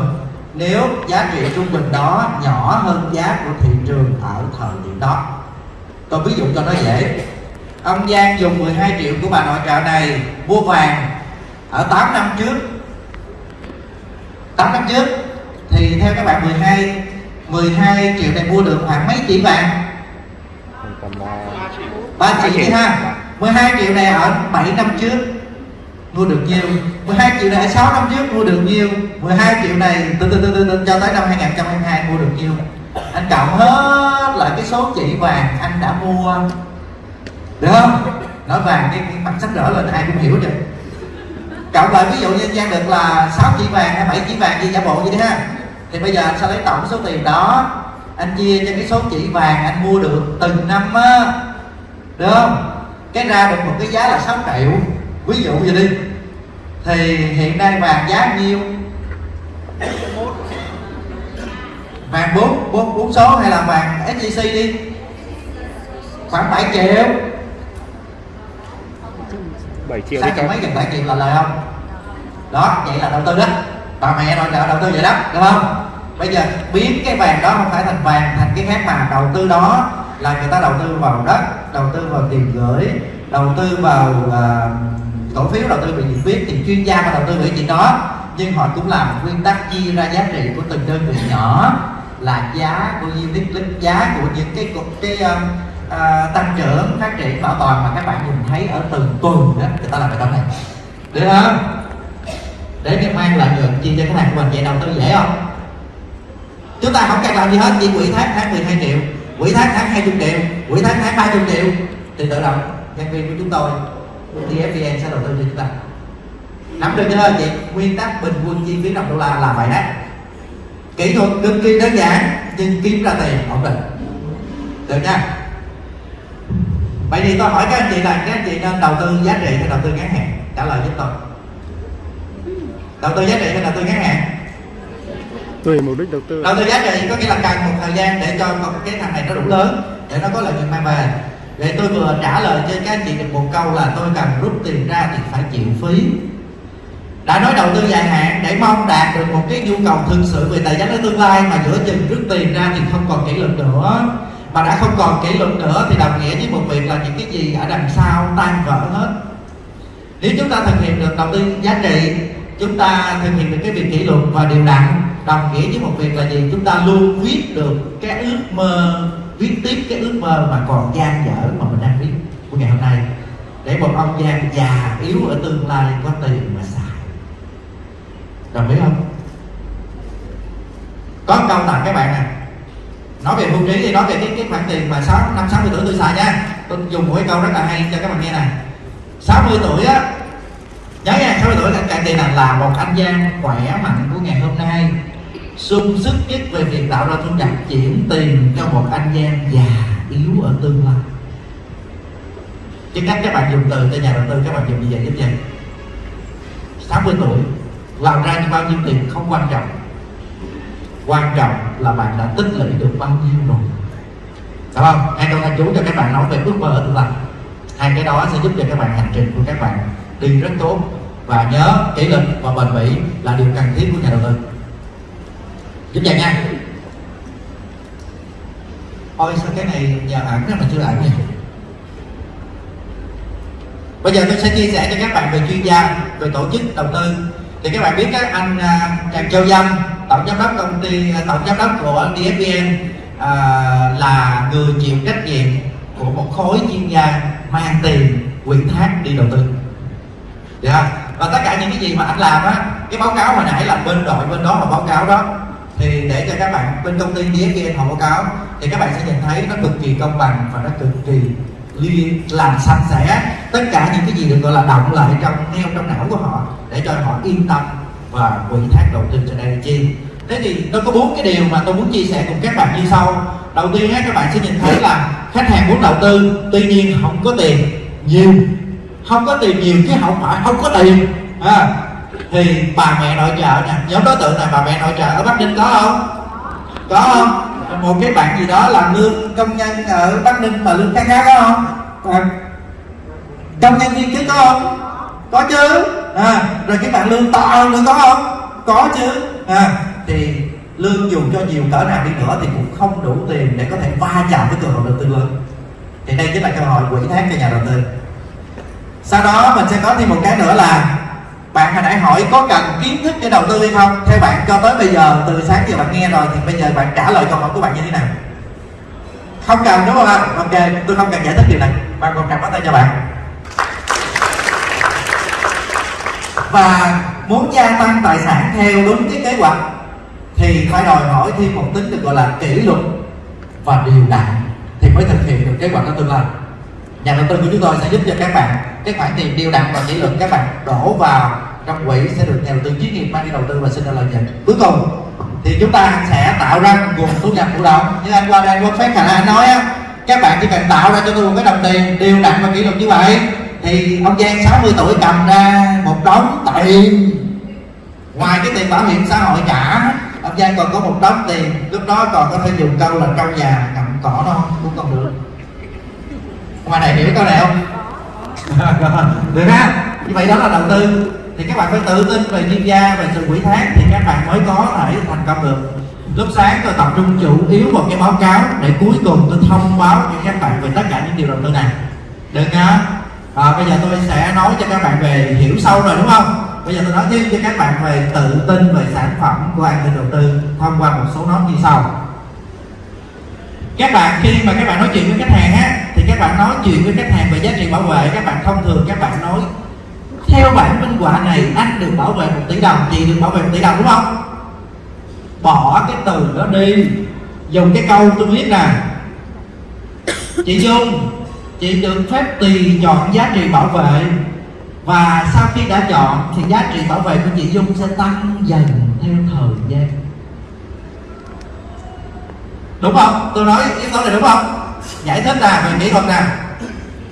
Nếu giá trị trung bình đó nhỏ hơn giá của thị trường ở thời điểm đó. Tôi ví dụ cho nó dễ. Ông Giang dùng 12 triệu của bà nội trợ này mua vàng ở 8 năm trước. 8 năm trước. Thì theo các bạn 12 12 triệu này mua được khoảng mấy chỉ vàng? Ba 3 chỉ đi ha. 12 triệu này ở 7 năm trước mua được nhiêu 12 triệu này ở 6 năm trước mua được nhiêu 12 triệu này từ từ từ từ, từ cho tới năm 2022 mua được nhiêu anh cộng hết lại cái số chỉ vàng anh đã mua. Được không? Nói vàng cái, cái mặt sách rỡ lên ai cũng hiểu được. Cộng lại ví dụ như Giang được là 6 chỉ vàng hay 7 chỉ vàng gì giả bộ vậy đi ha thì bây giờ anh sẽ lấy tổng số tiền đó anh chia cho cái số chỉ vàng anh mua được từng năm á. Được không? Cái ra được một cái giá là 6 triệu. Ví dụ vậy đi. Thì hiện nay vàng giá nhiêu? Vàng bốn bốn bốn số hay là vàng SJC đi. Khoảng 7 triệu. 7 triệu sáng mấy gần 7 triệu là lời không? Đó vậy là đầu tư đó bà mẹ nội trợ đầu tư vậy đó đúng không? Bây giờ biến cái vàng đó không phải thành vàng thành cái khác mà đầu tư đó là người ta đầu tư vào đất đầu tư vào tiền gửi đầu tư vào uh, cổ phiếu đầu tư về gì biết thì chuyên gia mà đầu tư về chuyện đó. Nhưng họ cũng làm nguyên tắc chia ra giá trị của từng đơn vị nhỏ là giá của unit link giá của những cái cái, cái uh, tăng trưởng phát triển bảo toàn mà các bạn nhìn thấy ở từng tuần đó người ta làm cái đó này. Được không? Để mình mang lợi nhuận chia cho khách hàng của mình vậy đầu tư dễ không? Chúng ta không cần làm gì hết, chỉ quỹ thác tháng 12 triệu. Quỹ thác tháng 20 triệu quỹ thác tháng 30 triệu. Thì tự động, nhân viên của chúng tôi DFVN sẽ đầu tư cho chúng ta. Nắm được chưa, chị? Nguyên tắc bình quân chi phí đồng đô la là vậy đấy. Kỹ thuật cực kỳ đơn giản, nhưng kiếm ra tiền ổn định. Được nha. Vậy thì tôi hỏi các anh chị là các anh chị nên đầu tư giá trị hay đầu tư ngắn hạn? Trả lời giúp tôi đầu tư giá trị hay đầu tư ngắn hạn tùy mục đích đầu tư. Đầu tư giá trị có nghĩa là cần một thời gian để cho cái thằng này nó đủ lớn để nó có lợi nhuận mang về. Vậy tôi vừa trả lời cho các chị được một câu là tôi cần rút tiền ra thì phải chịu phí. Đã nói đầu tư dài hạn để mong đạt được một cái nhu cầu thực sự về tài chính ở tương lai mà giữa chừng rút tiền ra thì không còn kỷ luật nữa. Mà đã không còn kỷ luật nữa thì đồng nghĩa với một việc là những cái gì ở đằng sau tan vỡ hết. Nếu chúng ta thực hiện được đầu tư giá trị chúng ta thực hiện được cái việc kỷ luật và điều đặn, đồng nghĩa với một việc là gì? Chúng ta luôn viết được cái ước mơ viết tiếp cái ước mơ mà còn gian dở mà mình đang viết của ngày hôm nay. Để một ông giang già yếu ở tương lai có tiền mà xài. Đồng ý không? Có câu tặng các bạn nè. Nói về hưu trí thì nói về cái cái khoản tiền mà sáu, năm, sáu mươi tuổi tôi xài nha. Tôi dùng một cái câu rất là hay cho các bạn nghe này 60 tuổi á nhớ sáu 60 tuổi là cạn thì là là một anh Giang khỏe mạnh của ngày hôm nay. Sung sức nhất về việc tạo ra thu nhập chuyển tiền cho một anh Giang già yếu ở tương lai. Chứ cách các bạn dùng từ cho nhà đầu tư các bạn dùng như vậy giúp vậy. 60 tuổi, làm ra bao nhiêu tiền không quan trọng. Quan trọng là bạn đã tích lũy được bao nhiêu rồi. Đúng không? Hai câu thanh chú cho các bạn nói về ước mơ ở tương lai. Hai cái đó sẽ giúp cho các bạn hành trình của các bạn đi rất tốt. Và nhớ kỷ luật và bền bỉ là điều cần thiết của nhà đầu tư. Giúp dạy nha. Ôi sao cái này nhờ ẩn mà chưa ảnh nhỉ bây giờ tôi sẽ chia sẻ cho các bạn về chuyên gia về tổ chức đầu tư. Thì các bạn biết các anh à, Trần Châu Dâm tổng giám đốc công ty à, tổng giám đốc của DFVN à, là người chịu trách nhiệm của một khối chuyên gia mang tiền quyền thác đi đầu tư dạ. Và tất cả những cái gì mà anh làm á cái báo cáo hồi nãy là bên đội bên đó là báo cáo đó. Thì để cho các bạn bên công ty kia họ báo cáo thì các bạn sẽ nhìn thấy nó cực kỳ công bằng và nó cực kỳ làm sạch sẽ. Tất cả những cái gì được gọi là động lại trong neo trong não của họ để cho họ yên tâm và quỹ thác đầu tư cho đây. Chi? Thế thì nó có bốn cái điều mà tôi muốn chia sẻ cùng các bạn như sau. Đầu tiên á, các bạn sẽ nhìn thấy là khách hàng muốn đầu tư tuy nhiên không có tiền nhiều không có tiền nhiều chứ không phải không có tiền à, thì bà mẹ nội trợ nè nhóm đối tượng này bà mẹ nội trợ ở bắc ninh có không? Có không? Một cái bạn gì đó làm lương công nhân ở bắc ninh mà lương khá khá có không? À, công nhân viên chức có không? Có chứ. À, rồi cái bạn lương to hơn nữa có không? Có chứ. À, thì lương dù cho nhiều cỡ nào đi nữa thì cũng không đủ tiền để có thể va chạm với cơ hội đầu tư lớn. Thì đây chính là cơ hội quỹ thác cho nhà đầu tư sau đó mình sẽ có thêm một cái nữa là bạn hồi nãy hỏi có cần kiến thức để đầu tư hay không? Theo bạn, cho tới bây giờ, từ sáng giờ bạn nghe rồi thì bây giờ bạn trả lời câu hỏi của bạn như thế nào? Không cần, đúng không ạ? Ok, tôi không cần giải thích điều này. Bạn còn cầm bắt tay cho bạn. Và muốn gia tăng tài sản theo đúng cái kế hoạch thì phải đòi hỏi thêm một tính được gọi là kỷ luật và điều đặn thì mới thực hiện được kế hoạch trong tương lai nhà đầu tư của chúng tôi sẽ giúp cho các bạn cái khoản tiền điều đặn và kỷ luật. Các bạn đổ vào trong quỹ sẽ được nhà đầu tư chuyên nghiệp mang đi đầu tư và sinh ra lợi nhuận. Cuối cùng thì chúng ta sẽ tạo ra nguồn thu nhập thụ động. Như anh qua đây Quốc Phát Khả anh nói á, các bạn chỉ cần tạo ra cho tôi một cái đồng tiền điều đặn và kỷ luật như vậy, thì ông Giang 60 tuổi cầm ra một đống tiền. Ngoài cái tiền bảo hiểm xã hội trả ông Giang còn có một đống tiền. Lúc đó còn có thể dùng câu là trong nhà cầm cỏ đâu cũng còn được ngoài này hiểu câu này không được ha. Như vậy đó là đầu tư. Thì các bạn phải tự tin về chuyên gia về sự quỹ thác thì các bạn mới có thể thành công được. Lúc sáng tôi tập trung chủ yếu vào cái báo cáo để cuối cùng tôi thông báo cho các bạn về tất cả những điều đầu tư này. Được nhá. À, bây giờ tôi sẽ nói cho các bạn về hiểu sâu rồi đúng không? Bây giờ tôi nói thêm cho các bạn về tự tin về sản phẩm của an ninh đầu tư thông qua một số nói như sau. Các bạn khi mà các bạn nói chuyện với khách hàng á thì các bạn nói chuyện với khách hàng về giá trị bảo vệ, các bạn thông thường các bạn nói, theo bản minh họa này, anh được bảo vệ một tỷ đồng, chị được bảo vệ một tỷ đồng, đúng không? Bỏ cái từ đó đi. Dùng cái câu tôi biết nè. Chị dung, chị được phép tùy chọn giá trị bảo vệ. Và sau khi đã chọn, thì giá trị bảo vệ của chị dung sẽ tăng dần theo thời gian. Đúng không? Tôi nói yếu tố này đúng không? Giải thích là về kỹ thuật nè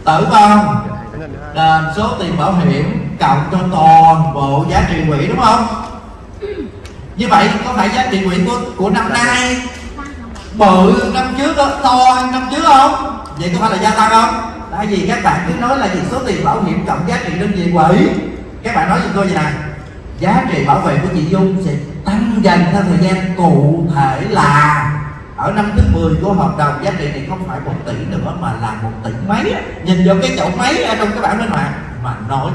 tử vong đền số tiền bảo hiểm cộng cho toàn bộ giá trị quỹ đúng không? Như vậy có phải giá trị quỹ của của năm nay bự năm trước đó, to hơn năm trước không? Vậy có phải là gia tăng không? Tại vì các bạn cứ nói là gì số tiền bảo hiểm cộng giá trị đơn vị quỹ. Các bạn nói cho tôi vậy nè giá trị bảo vệ của chị Dung sẽ tăng dần theo thời gian cụ thể là ở năm thứ 10 của hợp đồng giá trị thì không phải một tỷ nữa mà là một tỷ mấy nhìn vào cái chỗ mấy ở trong cái bảng minh họa mà nói.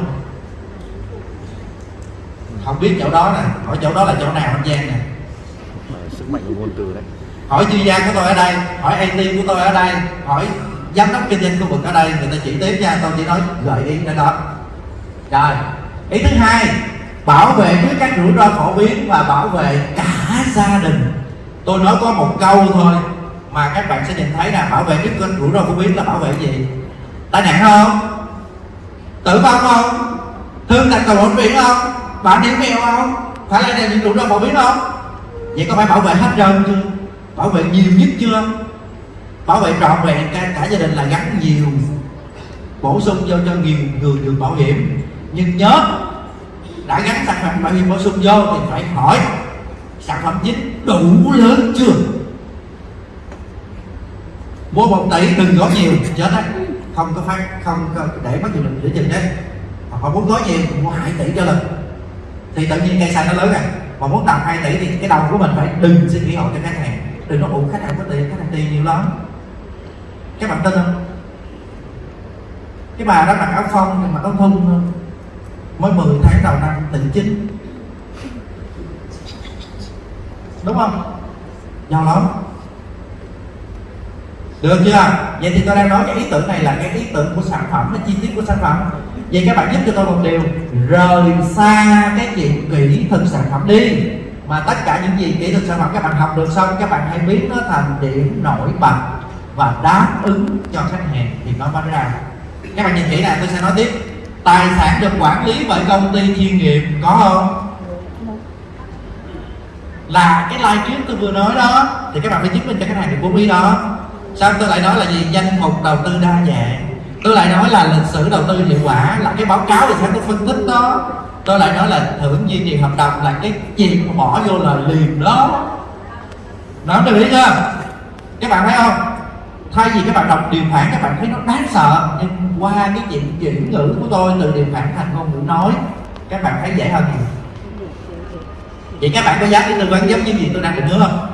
Không biết chỗ đó nè hỏi chỗ đó là chỗ nào anh Giang nè? Sức mạnh của ngôn từ đấy. Hỏi chuyên gia của tôi ở đây hỏi AT của tôi ở đây hỏi giám đốc kinh doanh khu vực ở đây người ta chỉ tiếp nha tôi chỉ nói gợi ý đến đó. Rồi ý thứ hai bảo vệ trước các rủi ro phổ biến và bảo vệ cả gia đình tôi nói có một câu thôi mà các bạn sẽ nhìn thấy là bảo vệ trước các rủi ro của biến là bảo vệ gì? Tai nạn không? Tử vong không? Thương tật cầu bệnh viện không? Bạn điểm nghèo không? Phải là những rủi ro phổ biến không? Vậy có phải bảo vệ hết trơn chưa? Bảo vệ nhiều nhất chưa? Bảo vệ trọn vẹn cả, cả gia đình là gắn nhiều bổ sung vô cho nhiều người được bảo hiểm. Nhưng nhớ đã gắn sản phẩm bảo hiểm bổ sung vô thì phải hỏi sản phẩm chính đủ lớn chưa? Mua một tỷ đừng gói nhiều chết đấy. Không có phát, không có để mất nhiều lực giữ chừng đấy. Hoặc muốn gói nhiều, mua hai tỷ cho lần thì tự nhiên cây xanh nó lớn rồi mà muốn tầm 2 tỷ thì cái đầu của mình phải đừng suy nghĩ hộ cho khách hàng. Đừng nói, ủa, khách hàng có tiền, khách hàng tiền nhiều lắm. Các bạn tin không? Cái bà đó mặc áo phong nhưng mà áo thun thôi. Mới 10 tháng đầu năm tỷ chính đúng không? Nhau lắm. Được chưa? Vậy thì tôi đang nói cái ý tưởng này là cái ý tưởng của sản phẩm, cái chi tiết của sản phẩm. Vậy các bạn giúp cho tôi một điều. Rời xa cái chuyện kỹ thuật sản phẩm đi. Mà tất cả những gì kỹ thuật sản phẩm các bạn học được xong, các bạn hãy biến nó thành điểm nổi bật và đáp ứng cho khách hàng thì nó mới ra. Các bạn nhìn kỹ này tôi sẽ nói tiếp. Tài sản được quản lý bởi công ty chuyên nghiệp, có không? Là cái live trước tôi vừa nói đó, thì các bạn phải chứng minh cho khách hàng được bốn ý đó. Sao tôi lại nói là gì? Danh mục đầu tư đa dạng. Tôi lại nói là lịch sử đầu tư hiệu quả, là cái báo cáo thì sao tôi phân tích đó. Tôi lại nói là thưởng duy trì hợp đồng là cái chuyện mà bỏ vô là liền đó. Nó được ý chưa? Các bạn thấy không? Thay vì các bạn đọc điều khoản, các bạn thấy nó đáng sợ. Nhưng qua cái chuyện chuyển ngữ của tôi, từ điều khoản thành ngôn ngữ nói, các bạn thấy dễ hơn nhiều vậy các bạn có dám đi tư vấn giống như gì tôi đang định hứa không?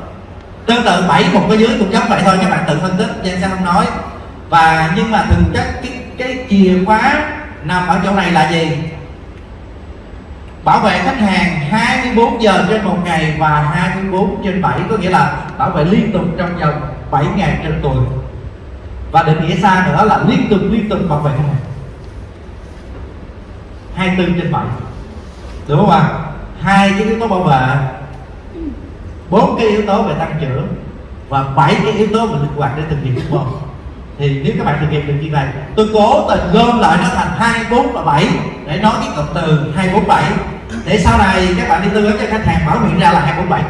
Tương tự bảy một cái dưới cũng giống vậy thôi, các bạn tự phân tích trên sẽ không nói? Và nhưng mà thực chất cái cái chìa khóa nằm ở chỗ này là gì? Bảo vệ khách hàng 24 giờ trên một ngày và 24 trên 7 có nghĩa là bảo vệ liên tục trong vòng 7 ngày trên tuần. Và định nghĩa xa nữa là liên tục liên tục bảo vệ khách hàng. 24 trên 7 đúng không ạ? Hai cái yếu tố bảo vệ. Bốn cái yếu tố về tăng trưởng và bảy cái yếu tố về linh hoạt để thực hiện đúng không thì nếu các bạn thực hiện được như vậy, tôi cố tình gom lại nó thành hai, bốn và bảy để nói cái cụm từ hai, bốn, bảy. Để sau này các bạn đi tư vấn cho khách hàng mở miệng ra là hai, bốn, bảy.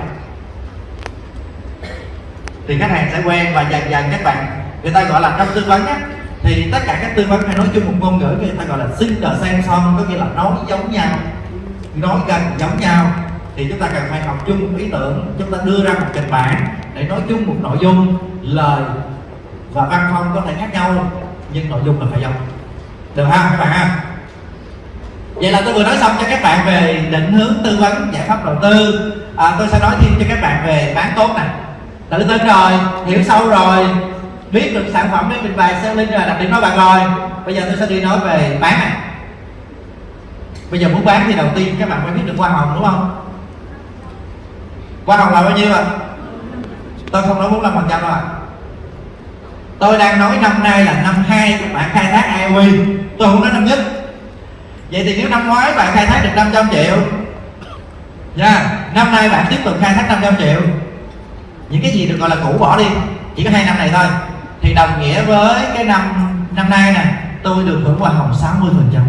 Thì khách hàng sẽ quen và dần dần các bạn, người ta gọi là trong tư vấn á, thì tất cả các tư vấn phải nói chung một ngôn ngữ, người ta gọi là similar same song có nghĩa là nói giống nhau nói gần giống nhau thì chúng ta cần phải học chung một ý tưởng chúng ta đưa ra một kịch bản để nói chung một nội dung lời và văn phong có thể khác nhau nhưng nội dung là phải giống. Được không các bạn ha? Vậy là tôi vừa nói xong cho các bạn về định hướng tư vấn giải pháp đầu tư. À, tôi sẽ nói thêm cho các bạn về bán tốt này tự tin rồi hiểu sâu rồi biết được sản phẩm đến mình bài selling rồi đặc điểm nói bạn rồi bây giờ tôi sẽ đi nói về bán này bây giờ muốn bán thì đầu tiên các bạn phải biết được hoa hồng, đúng không? Hoa hồng là bao nhiêu ạ? Tôi không nói 45 phần trăm đâu ạ. Tôi đang nói năm nay là năm hai các bạn khai thác IOE tôi không nói năm nhất. Vậy thì nếu năm ngoái bạn khai thác được 500 triệu, nha, năm nay bạn tiếp tục khai thác 500 triệu. Những cái gì được gọi là cũ bỏ đi, chỉ có hai năm này thôi. Thì đồng nghĩa với cái năm năm nay nè, tôi được hưởng hoa hồng 60 phần trăm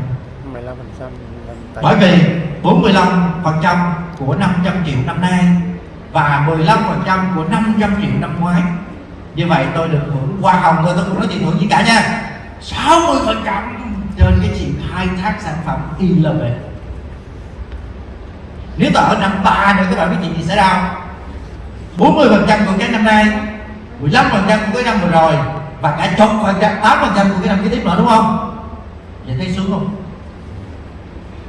bởi vì 45 phần trăm của 500 triệu năm nay và 15 phần trăm của 500 triệu năm ngoái. Như vậy tôi được hưởng hoa hồng thôi tôi không nói tiền hưởng gì cả nha. 60 phần trăm trên cái chuyện khai thác sản phẩm ILB nếu tôi ở năm ba nữa, các bạn biết chuyện gì xảy ra không? 40 phần trăm của cái năm nay 15 phần trăm của cái năm vừa rồi và cả chục phần trăm 8 phần trăm của cái năm kế tiếp nữa, đúng không? Vậy thấy sướng không?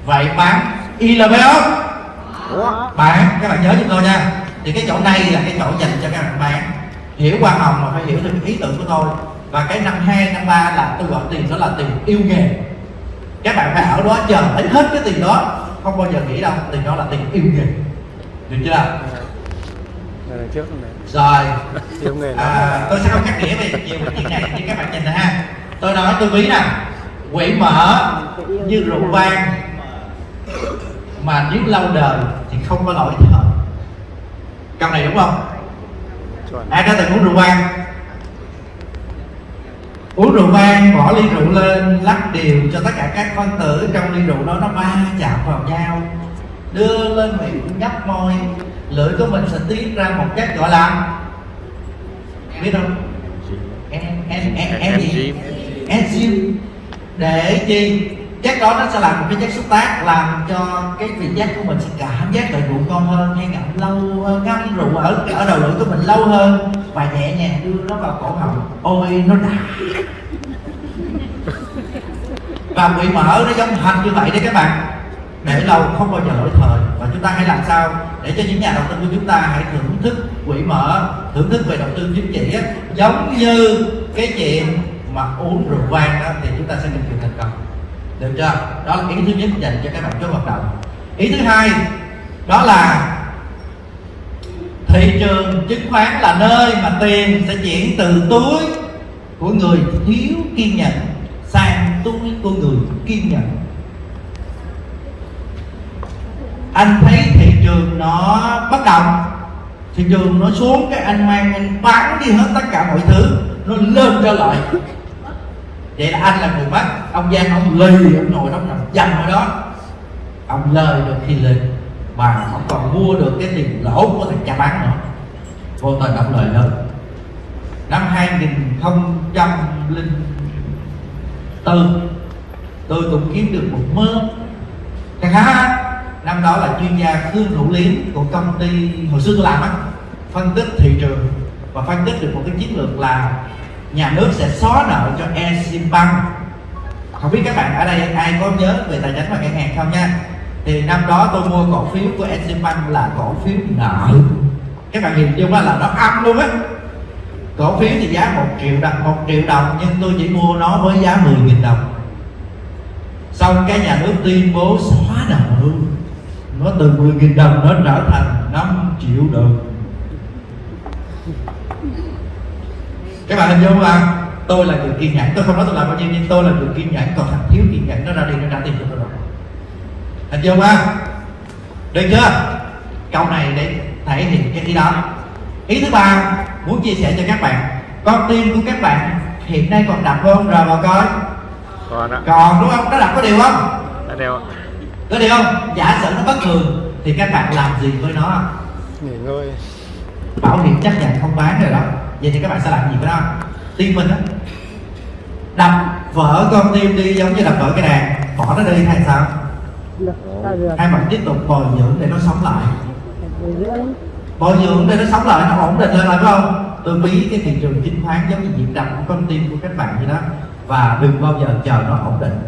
Vậy bán ILB không bạn các bạn nhớ giúp tôi nha. Thì cái chỗ này là cái chỗ dành cho các bạn bán. Hiểu hoa hồng mà phải hiểu được ý tưởng của tôi. Và cái năm hai năm ba là tôi gọi tiền đó là tiền yêu nghề. Các bạn phải ở đó chờ lấy hết cái tiền đó. Không bao giờ nghĩ đâu tiền đó là tiền yêu nghề. Được chưa? Trước rồi. À, tôi sẽ không cắt nghĩa về nhiều cái chuyện này như các bạn nhìn này ha. Tôi nói tôi ví nè. Quỷ mở như rượu vang mà nếu lâu đời thì không có lỗi thời câu này đúng không? Ai đã từng uống rượu vang? Uống rượu vang bỏ ly rượu lên lắc đều cho tất cả các phân tử. Trong ly rượu đó nó va chạm vào nhau. Đưa lên miệng nhấp môi. Lưỡi của mình sẽ tiết ra một chất gọi là biết không? Em em em em gì? Enzyme. Để chi chất đó nó sẽ làm một cái chất xúc tác, làm cho cái vị giác của mình sẽ cảm giác lại rượu ngon hơn hay ngậm lâu hơn, ngâm rượu ở ở đầu lưỡi của mình lâu hơn và nhẹ nhàng đưa nó vào cổ họng. Ôi, nó đã. Và bị mở nó giống hành như vậy đấy các bạn. Để lâu không bao giờ lỗi thời. Và chúng ta hãy làm sao để cho những nhà đầu tư của chúng ta hãy thưởng thức quỹ mở thưởng thức về đầu tư chính trị giống như cái chuyện mà uống rượu vang đó thì chúng ta sẽ được thành công được chưa? Đó là ý thứ nhất dành cho các bạn chốt hoạt động. Ý thứ hai, đó là thị trường chứng khoán là nơi mà tiền sẽ chuyển từ túi của người thiếu kiên nhẫn sang túi của người kiên nhẫn. Anh thấy thị trường nó bất động, thị trường nó xuống cái anh mang, anh bán đi hết tất cả mọi thứ, nó lên trở lại vậy là anh là người bắt ông giang ông lì ông ngồi đó nằm dầm ở đó. Ông lời được khi lên mà ông còn mua được cái tiền lỗ của thằng cha bán nữa. Vô tình ông lời lớn. Năm 2004 tôi cũng kiếm được một mớ. Khá khá năm đó là chuyên gia Khương Hữu Liếm của công ty hồi xưa tôi làm á, phân tích thị trường và phân tích được một cái chiến lược là nhà nước sẽ xóa nợ cho Eximbank không biết các bạn ở đây, ai có nhớ về tài chính và ngân hàng không nha? Thì năm đó tôi mua cổ phiếu của Eximbank là cổ phiếu nợ. Các bạn nhìn chung là nó âm luôn á. Cổ phiếu thì giá một triệu đồng, một triệu đồng, nhưng tôi chỉ mua nó với giá 10.000 đồng. Xong cái nhà nước tuyên bố xóa nợ luôn. Nó từ 10.000 đồng nó trở thành 5 triệu đồng. Các bạn hình dung không tôi là người kiên nhẫn. Tôi không nói tôi làm bao nhiêu nhưng tôi là người kiên nhẫn. Còn thằng thiếu kiên nhẫn nó ra đi nó trả tiền cho tôi rồi. Hình dung không được chưa? Câu này để thể hiện cái ý đó. Ý thứ ba muốn chia sẻ cho các bạn con tim của các bạn hiện nay còn đập không? Rồi vào coi. Còn ạ. Còn đúng không? Nó đập có điều không? Đeo ạ. Có điều không? Giả sử nó bất thường thì các bạn làm gì với nó? Nghỉ ngơi. Bảo hiểm chấp nhận không bán rồi đó vậy thì các bạn sẽ làm gì với nó tim mình á đập vỡ con tim đi giống như đập vỡ cái đàn. Bỏ nó đi hay sao? Hay bạn tiếp tục bồi dưỡng để nó sống lại? Bồi dưỡng để nó sống lại nó ổn định lên lại phải không? Tôi bí cái thị trường chứng khoán giống như nhịp đập của con tim của các bạn vậy đó. Và đừng bao giờ chờ nó ổn định.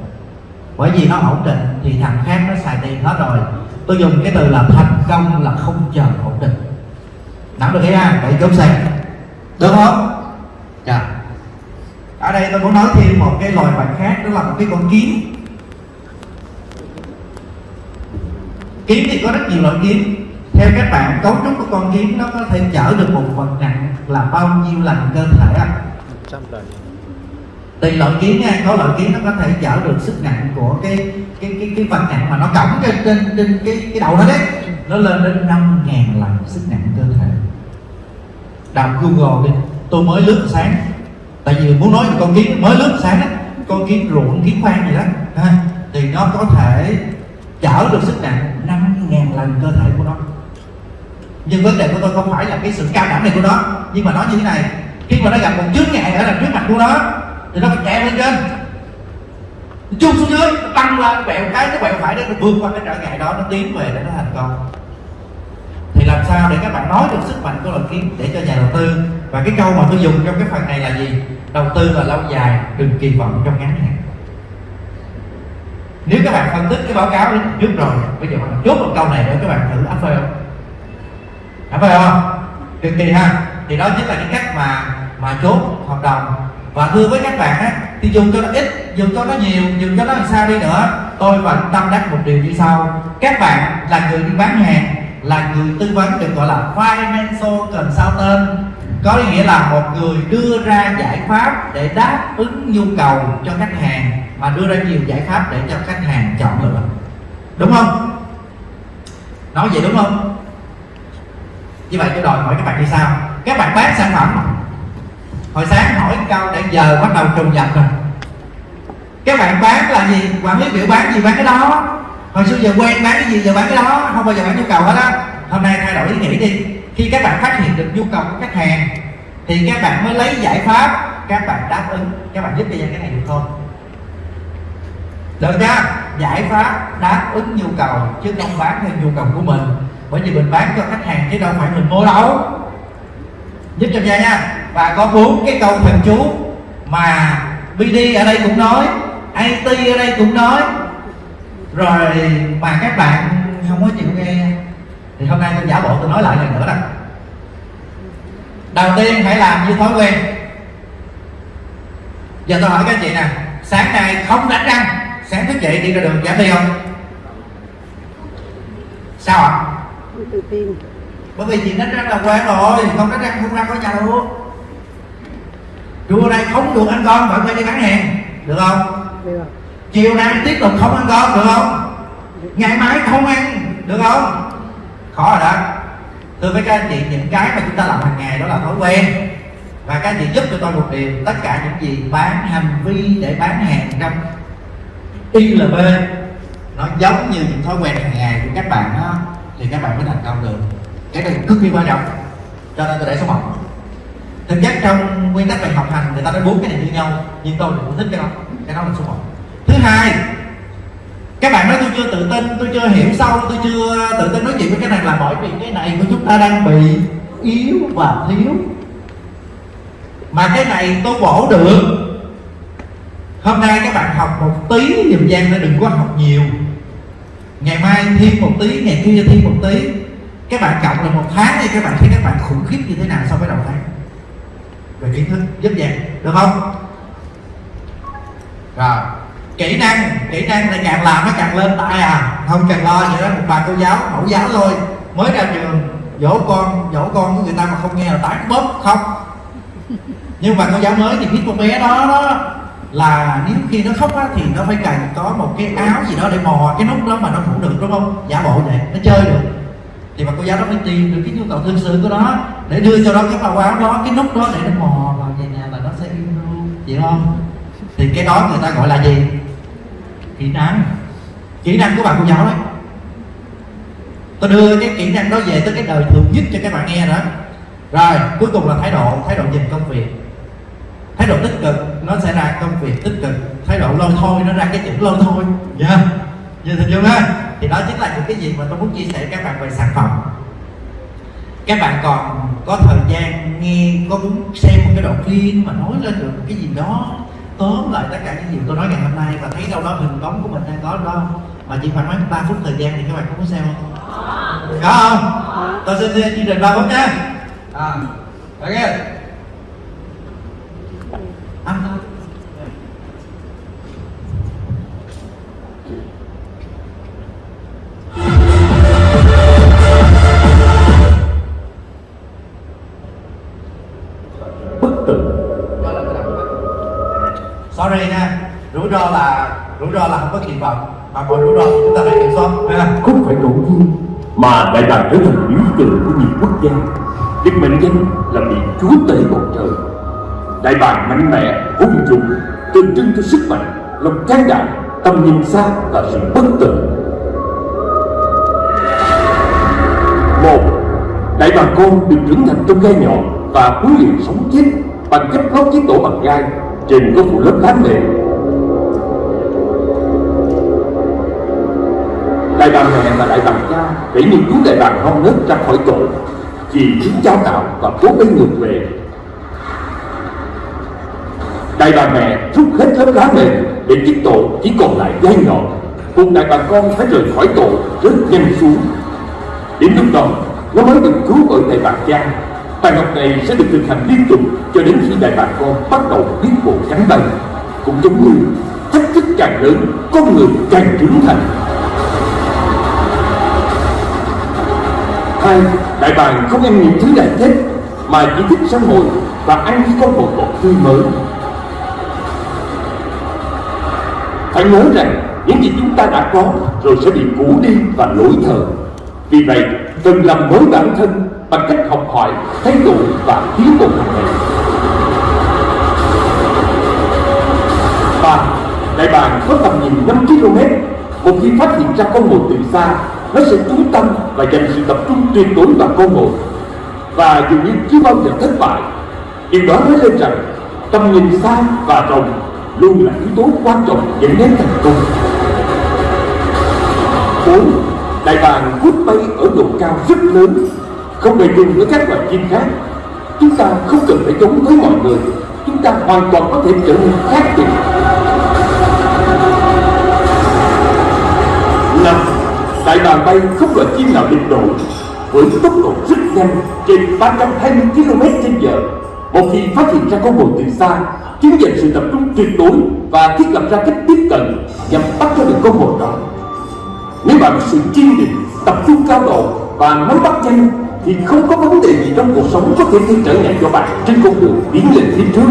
Bởi vì nó ổn định thì thằng khác nó xài tiền hết rồi. Tôi dùng cái từ là thành công là không chờ ổn định. Nắm được ý ha vậy chốt xe được không? Dạ. Ở đây tôi muốn nói thêm một cái loài vật khác đó là một cái con kiến kiến thì có rất nhiều loại kiến theo các bạn cấu trúc của con kiến nó có thể chở được một vật nặng là bao nhiêu lần cơ thể ạ? tùy loại kiến nha có loại kiến nó có thể chở được sức nặng của cái cái cái cái vật nặng mà nó cõng trên trên trên cái cái đầu nó đấy. Nó lên đến năm ngàn lần sức nặng đọc google đi. Tôi mới lướt sáng. Tại vì muốn nói con kiến mới lướt sáng đó, con kiến ruộng kiến khoan gì đó. Ha, thì nó có thể chở được sức nặng năm ngàn lần cơ thể của nó. Nhưng vấn đề của tôi không phải là cái sự cao đẳng này của nó nhưng mà nói như thế này. Khi mà nó gặp một chướng ngại ở đằng trước mặt của nó thì nó phải chạy lên trên. Chung xuống dưới tăng lên quẹo cái nó quẹo phải để nó vượt qua cái trở ngại đó nó tiến về để nó thành công thì làm sao để các bạn nói được sức mạnh của loài kiến để cho nhà đầu tư? Và cái câu mà tôi dùng trong cái phần này là gì? Đầu tư là lâu dài, đừng kỳ vọng trong ngắn hạn. Nếu các bạn phân tích cái báo cáo trước rồi, bây giờ bạn chốt một câu này để các bạn thử áp phê không? Áp phê không? Cực kỳ ha. Thì đó chính là cái cách mà mà chốt hợp đồng. Và thưa với các bạn á, thì dùng cho nó ít, dùng cho nó nhiều, dùng cho nó làm sao đi nữa. Tôi vẫn tâm đắc một điều như sau. Các bạn là người đi bán hàng là người tư vấn được gọi là financial consultant. Có nghĩa là một người đưa ra giải pháp để đáp ứng nhu cầu cho khách hàng, mà đưa ra nhiều giải pháp để cho khách hàng chọn lựa. Đúng không? Nói vậy đúng không? Như vậy tôi đòi hỏi các bạn như sao? Các bạn bán sản phẩm. Hồi sáng hỏi câu để giờ bắt đầu trùng nhập rồi. Các bạn bán là gì? Quản lý biểu bán gì bán cái đó? Hồi xưa giờ quen bán cái gì, giờ bán cái đó, không bao giờ bán nhu cầu hết á. Hôm nay thay đổi ý nghĩ đi. Khi các bạn phát hiện được nhu cầu của khách hàng, thì các bạn mới lấy giải pháp, các bạn đáp ứng, các bạn giúp cho dân cái này được không được nha. Giải pháp đáp ứng nhu cầu, chứ không bán theo nhu cầu của mình. Bởi vì mình bán cho khách hàng chứ đâu phải mình mua đâu. Giúp cho nha nha. Và có bốn cái câu thần chú mà BD ở đây cũng nói, IT ở đây cũng nói rồi mà các bạn không có chịu nghe. Thì hôm nay tôi giả bộ tôi nói lại lần nữa đó. Đầu tiên hãy làm như thói quen. Giờ tôi hỏi các chị nè sáng nay không đánh răng sáng thức dậy đi ra đường giảm đi không? Sao ạ? Tin. Bởi vì chị đánh răng là quen rồi không đánh răng không ra khỏi nhà được. Trưa nay không được ăn con vẫn phải đi bán hàng được không? Được chiều nay tiếp tục không ăn cơm được không? Ngày mai không ăn được không? Khó rồi đó. Thưa với các anh chị những cái mà chúng ta làm hàng ngày đó là thói quen. Và các anh chị giúp cho tôi một điều tất cả những gì bán hành vi để bán hàng trong ILB nó giống như những thói quen hàng ngày của các bạn đó, thì các bạn mới thành công được. Cái này cực kỳ quan trọng. Cho nên tôi để số 1 thực chất trong nguyên tắc về học hành người ta nói bốn cái này như nhau nhưng tôi cũng thích cái đó. Cái đó là số 1 thứ hai, các bạn nói tôi chưa tự tin, tôi chưa hiểu sâu, tôi chưa tự tin nói chuyện với cái này là bởi vì cái này của chúng ta đang bị yếu và thiếu. Mà cái này tôi bổ được. Hôm nay các bạn học một tí, dùm gian để đừng có học nhiều. Ngày mai thêm một tí, ngày kia thêm một tí. Các bạn cộng là một tháng thì các bạn thấy các bạn khủng khiếp như thế nào so với đầu tháng? Về kiến thức, giúp dạng được không? Rồi kỹ năng kỹ năng thì càng làm nó càng lên tay à. Không cần lo gì đó một bà cô giáo mẫu giáo thôi. Mới ra trường dỗ con dỗ con của người ta mà không nghe là tán bóp không nhưng mà cô giáo mới thì biết con bé đó đó là nếu khi nó khóc á, thì nó phải cần có một cái áo gì đó để mò cái nút đó mà nó ngủ được đúng không? Giả bộ vậy nó chơi được. Thì bà cô giáo đó phải tìm được cái nhu cầu thương sự của nó để đưa cho nó cái màu áo đó cái nút đó để nó mò vào về nhà là nó sẽ yêu luôn vậy không? Thì cái đó người ta gọi là gì? Kỹ năng. Kỹ năng của bạn cô giáo đấy. Tôi đưa cái kỹ năng đó về tới cái đời thường nhất cho các bạn nghe đó. Rồi, cuối cùng là thái độ thái độ nhìn công việc. Thái độ tích cực, nó sẽ ra công việc tích cực. Thái độ lôi thôi, nó ra cái chữ lôi thôi. Nha yeah. nhìn hình dung ha? Thì đó chính là những cái gì mà tôi muốn chia sẻ với các bạn về sản phẩm. Các bạn còn có thời gian nghe, có muốn xem một cái đoạn phim mà nói lên được cái gì đó tóm lại tất cả những gì tôi nói ngày hôm nay và thấy đâu đó hình bóng của mình đang có đó. Mà chỉ khoảng mấy ba phút thời gian thì các bạn có muốn xem không? Có không? Tôi xin chương trình ba phút nha. À ok. Ăn thôi ro là, rủi ro là không có kỳ vọng. Mà mọi rủi ro chúng ta phải kiểm soát. Ha không phải ngẫu nhiên mà đại bàng trở thành biểu tượng của nhiều quốc gia. Được mệnh danh là vị chúa tể bầu trời. Đại bàng mạnh mẽ hùng dũng tượng trưng cho sức mạnh, lòng can đảm, tầm nhìn xa và sự bất tử. Một, đại bàng con được trưởng thành trong gai nhọn và huấn luyện sống chết bằng cách lót chiếc tổ bằng gai trên có phủ lớp lá mềm đại bàng mẹ và đại bàng cha để những chú đại bàng non nớt ra khỏi tổ vì chính cháu tạo và cố gắng ngược về. Đại bàng mẹ rút hết lớp lá mềm để chiếc tổ chỉ còn lại gai nhọn. Cùng đại bàng con phải rời khỏi tổ rất nhanh xuống. Đến lúc đó, nó mới được cứu bởi đại bàng cha. Bài học này sẽ được thực hành liên tục cho đến khi đại bàng con bắt đầu biết bộ cánh bay. Cũng giống như thách thức càng lớn, con người càng trưởng thành. Hai đại bàng không ăn những thứ đại thích mà chỉ thích săn mồi và ăn những con bột bột tươi mới. Phải nhớ rằng, những gì chúng ta đã có rồi sẽ bị cũ đi và lỗi thời. Vì vậy, cần làm mới bản thân bằng cách học hỏi, thay đổi và tiến bộ hàng ngày. Ba, đại bàng có tầm nhìn 5 km một khi phát hiện ra con mồi từ xa nó sẽ chú tâm và dành sự tập trung tuyệt đối vào con mồi và dường như chưa bao giờ thất bại, điều đó nói lên rằng tầm nhìn xa và rộng luôn là yếu tố quan trọng dẫn đến thành công. Bốn, đại bàng vút bay ở độ cao rất lớn, không hề chung với các loài chim khác. Chúng ta không cần phải giống với mọi người, chúng ta hoàn toàn có thể trở nên khác biệt. Năm đại bàng bay không loại chim nào địch nổi. Với tốc độ rất nhanh, trên 320 km trên giờ, một khi phát hiện ra con mồi từ xa chúng dành sự tập trung tuyệt đối và thiết lập ra cách tiếp cận nhằm bắt cho được con mồi đó. Nếu bạn có sự kiên định, tập trung cao độ và nắm bắt nhanh, thì không có vấn đề gì trong cuộc sống có thể gây trở ngại cho bạn trên con đường biến lên phía trước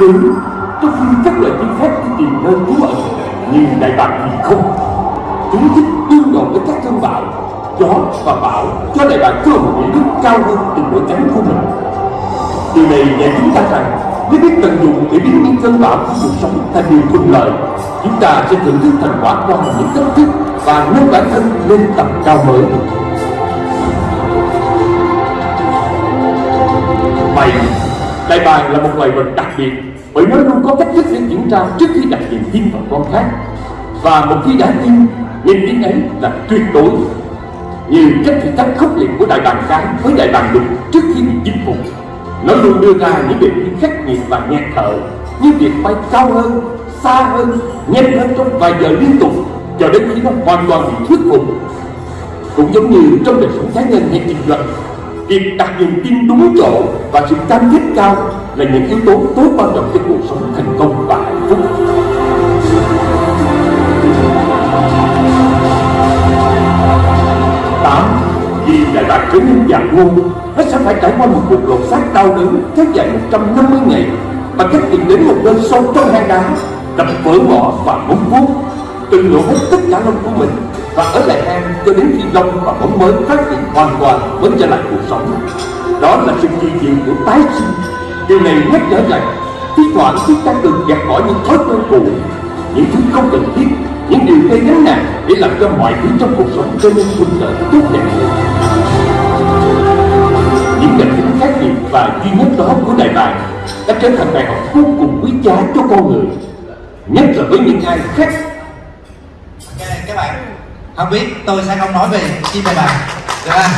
đến trong khi các loại chính phép tìm nơi trú ẩn nhưng đại bàng thì không chúng thích đương đầu với các cơn bão gió và bão cho đại bàng cơ hội để đứng cao hơn từng đội cánh của mình. Điều này dạy chúng ta rằng nếu biết tận dụng để biến những cơn bão của cuộc sống thành điều thuận lợi chúng ta sẽ thưởng thức thành quả qua những cách thức và nâng bản thân lên tầm cao mới. Mày, đại bàng là một loài vật đặc biệt bởi nó luôn có cách thức để kiểm tra trước khi đặt niềm tin vào con khác. Và một khi đã tin, niềm tin ấy là tuyệt đối. Như cách thử thách khốc liệt của đại bàng cái với đại bàng đục trước khi bị chinh phục. Nó luôn đưa ra những đề thi khắc nghiệt và nghẹt thở như việc bay cao hơn, xa hơn, nhanh hơn trong vài giờ liên tục, cho đến khi nó hoàn toàn bị thuyết phục. Cũng giống như trong đời sống cá nhân hay kinh doanh việc đặt niềm tin đúng chỗ và sự cam kết cao là những yếu tố tối quan trọng cho cuộc sống thành công và hạnh phúc. Tám, vì đại bạc trở nên già ngôn nó sẽ phải trải qua một cuộc lột xác đau đớn kéo dài 150 ngày và cách tìm đến một nơi sâu trong hang đá, đập vỡ mỏ và móng vuốt, từng lộ hết tất cả lông của mình và ở lại hang cho đến khi lông và móng mới phát triển hoàn toàn mới trở lại cuộc sống. Đó là sự kỳ diệu của tái sinh điều này nhắc nhở rằng thi thoảng chúng ta cần gạt bỏ những thói quen cũ những thứ không cần thiết những điều gây gánh nặng để làm cho mọi thứ trong cuộc sống trở nên thuận lợi tốt đẹp hơn. Những đặc tính khác biệt và duy nhất đó của đại bàng đã trở thành bài học vô cùng quý giá cho con người nhất là với những ai khác. Ok, các bạn không biết tôi sẽ không nói về chim đại bàng được không?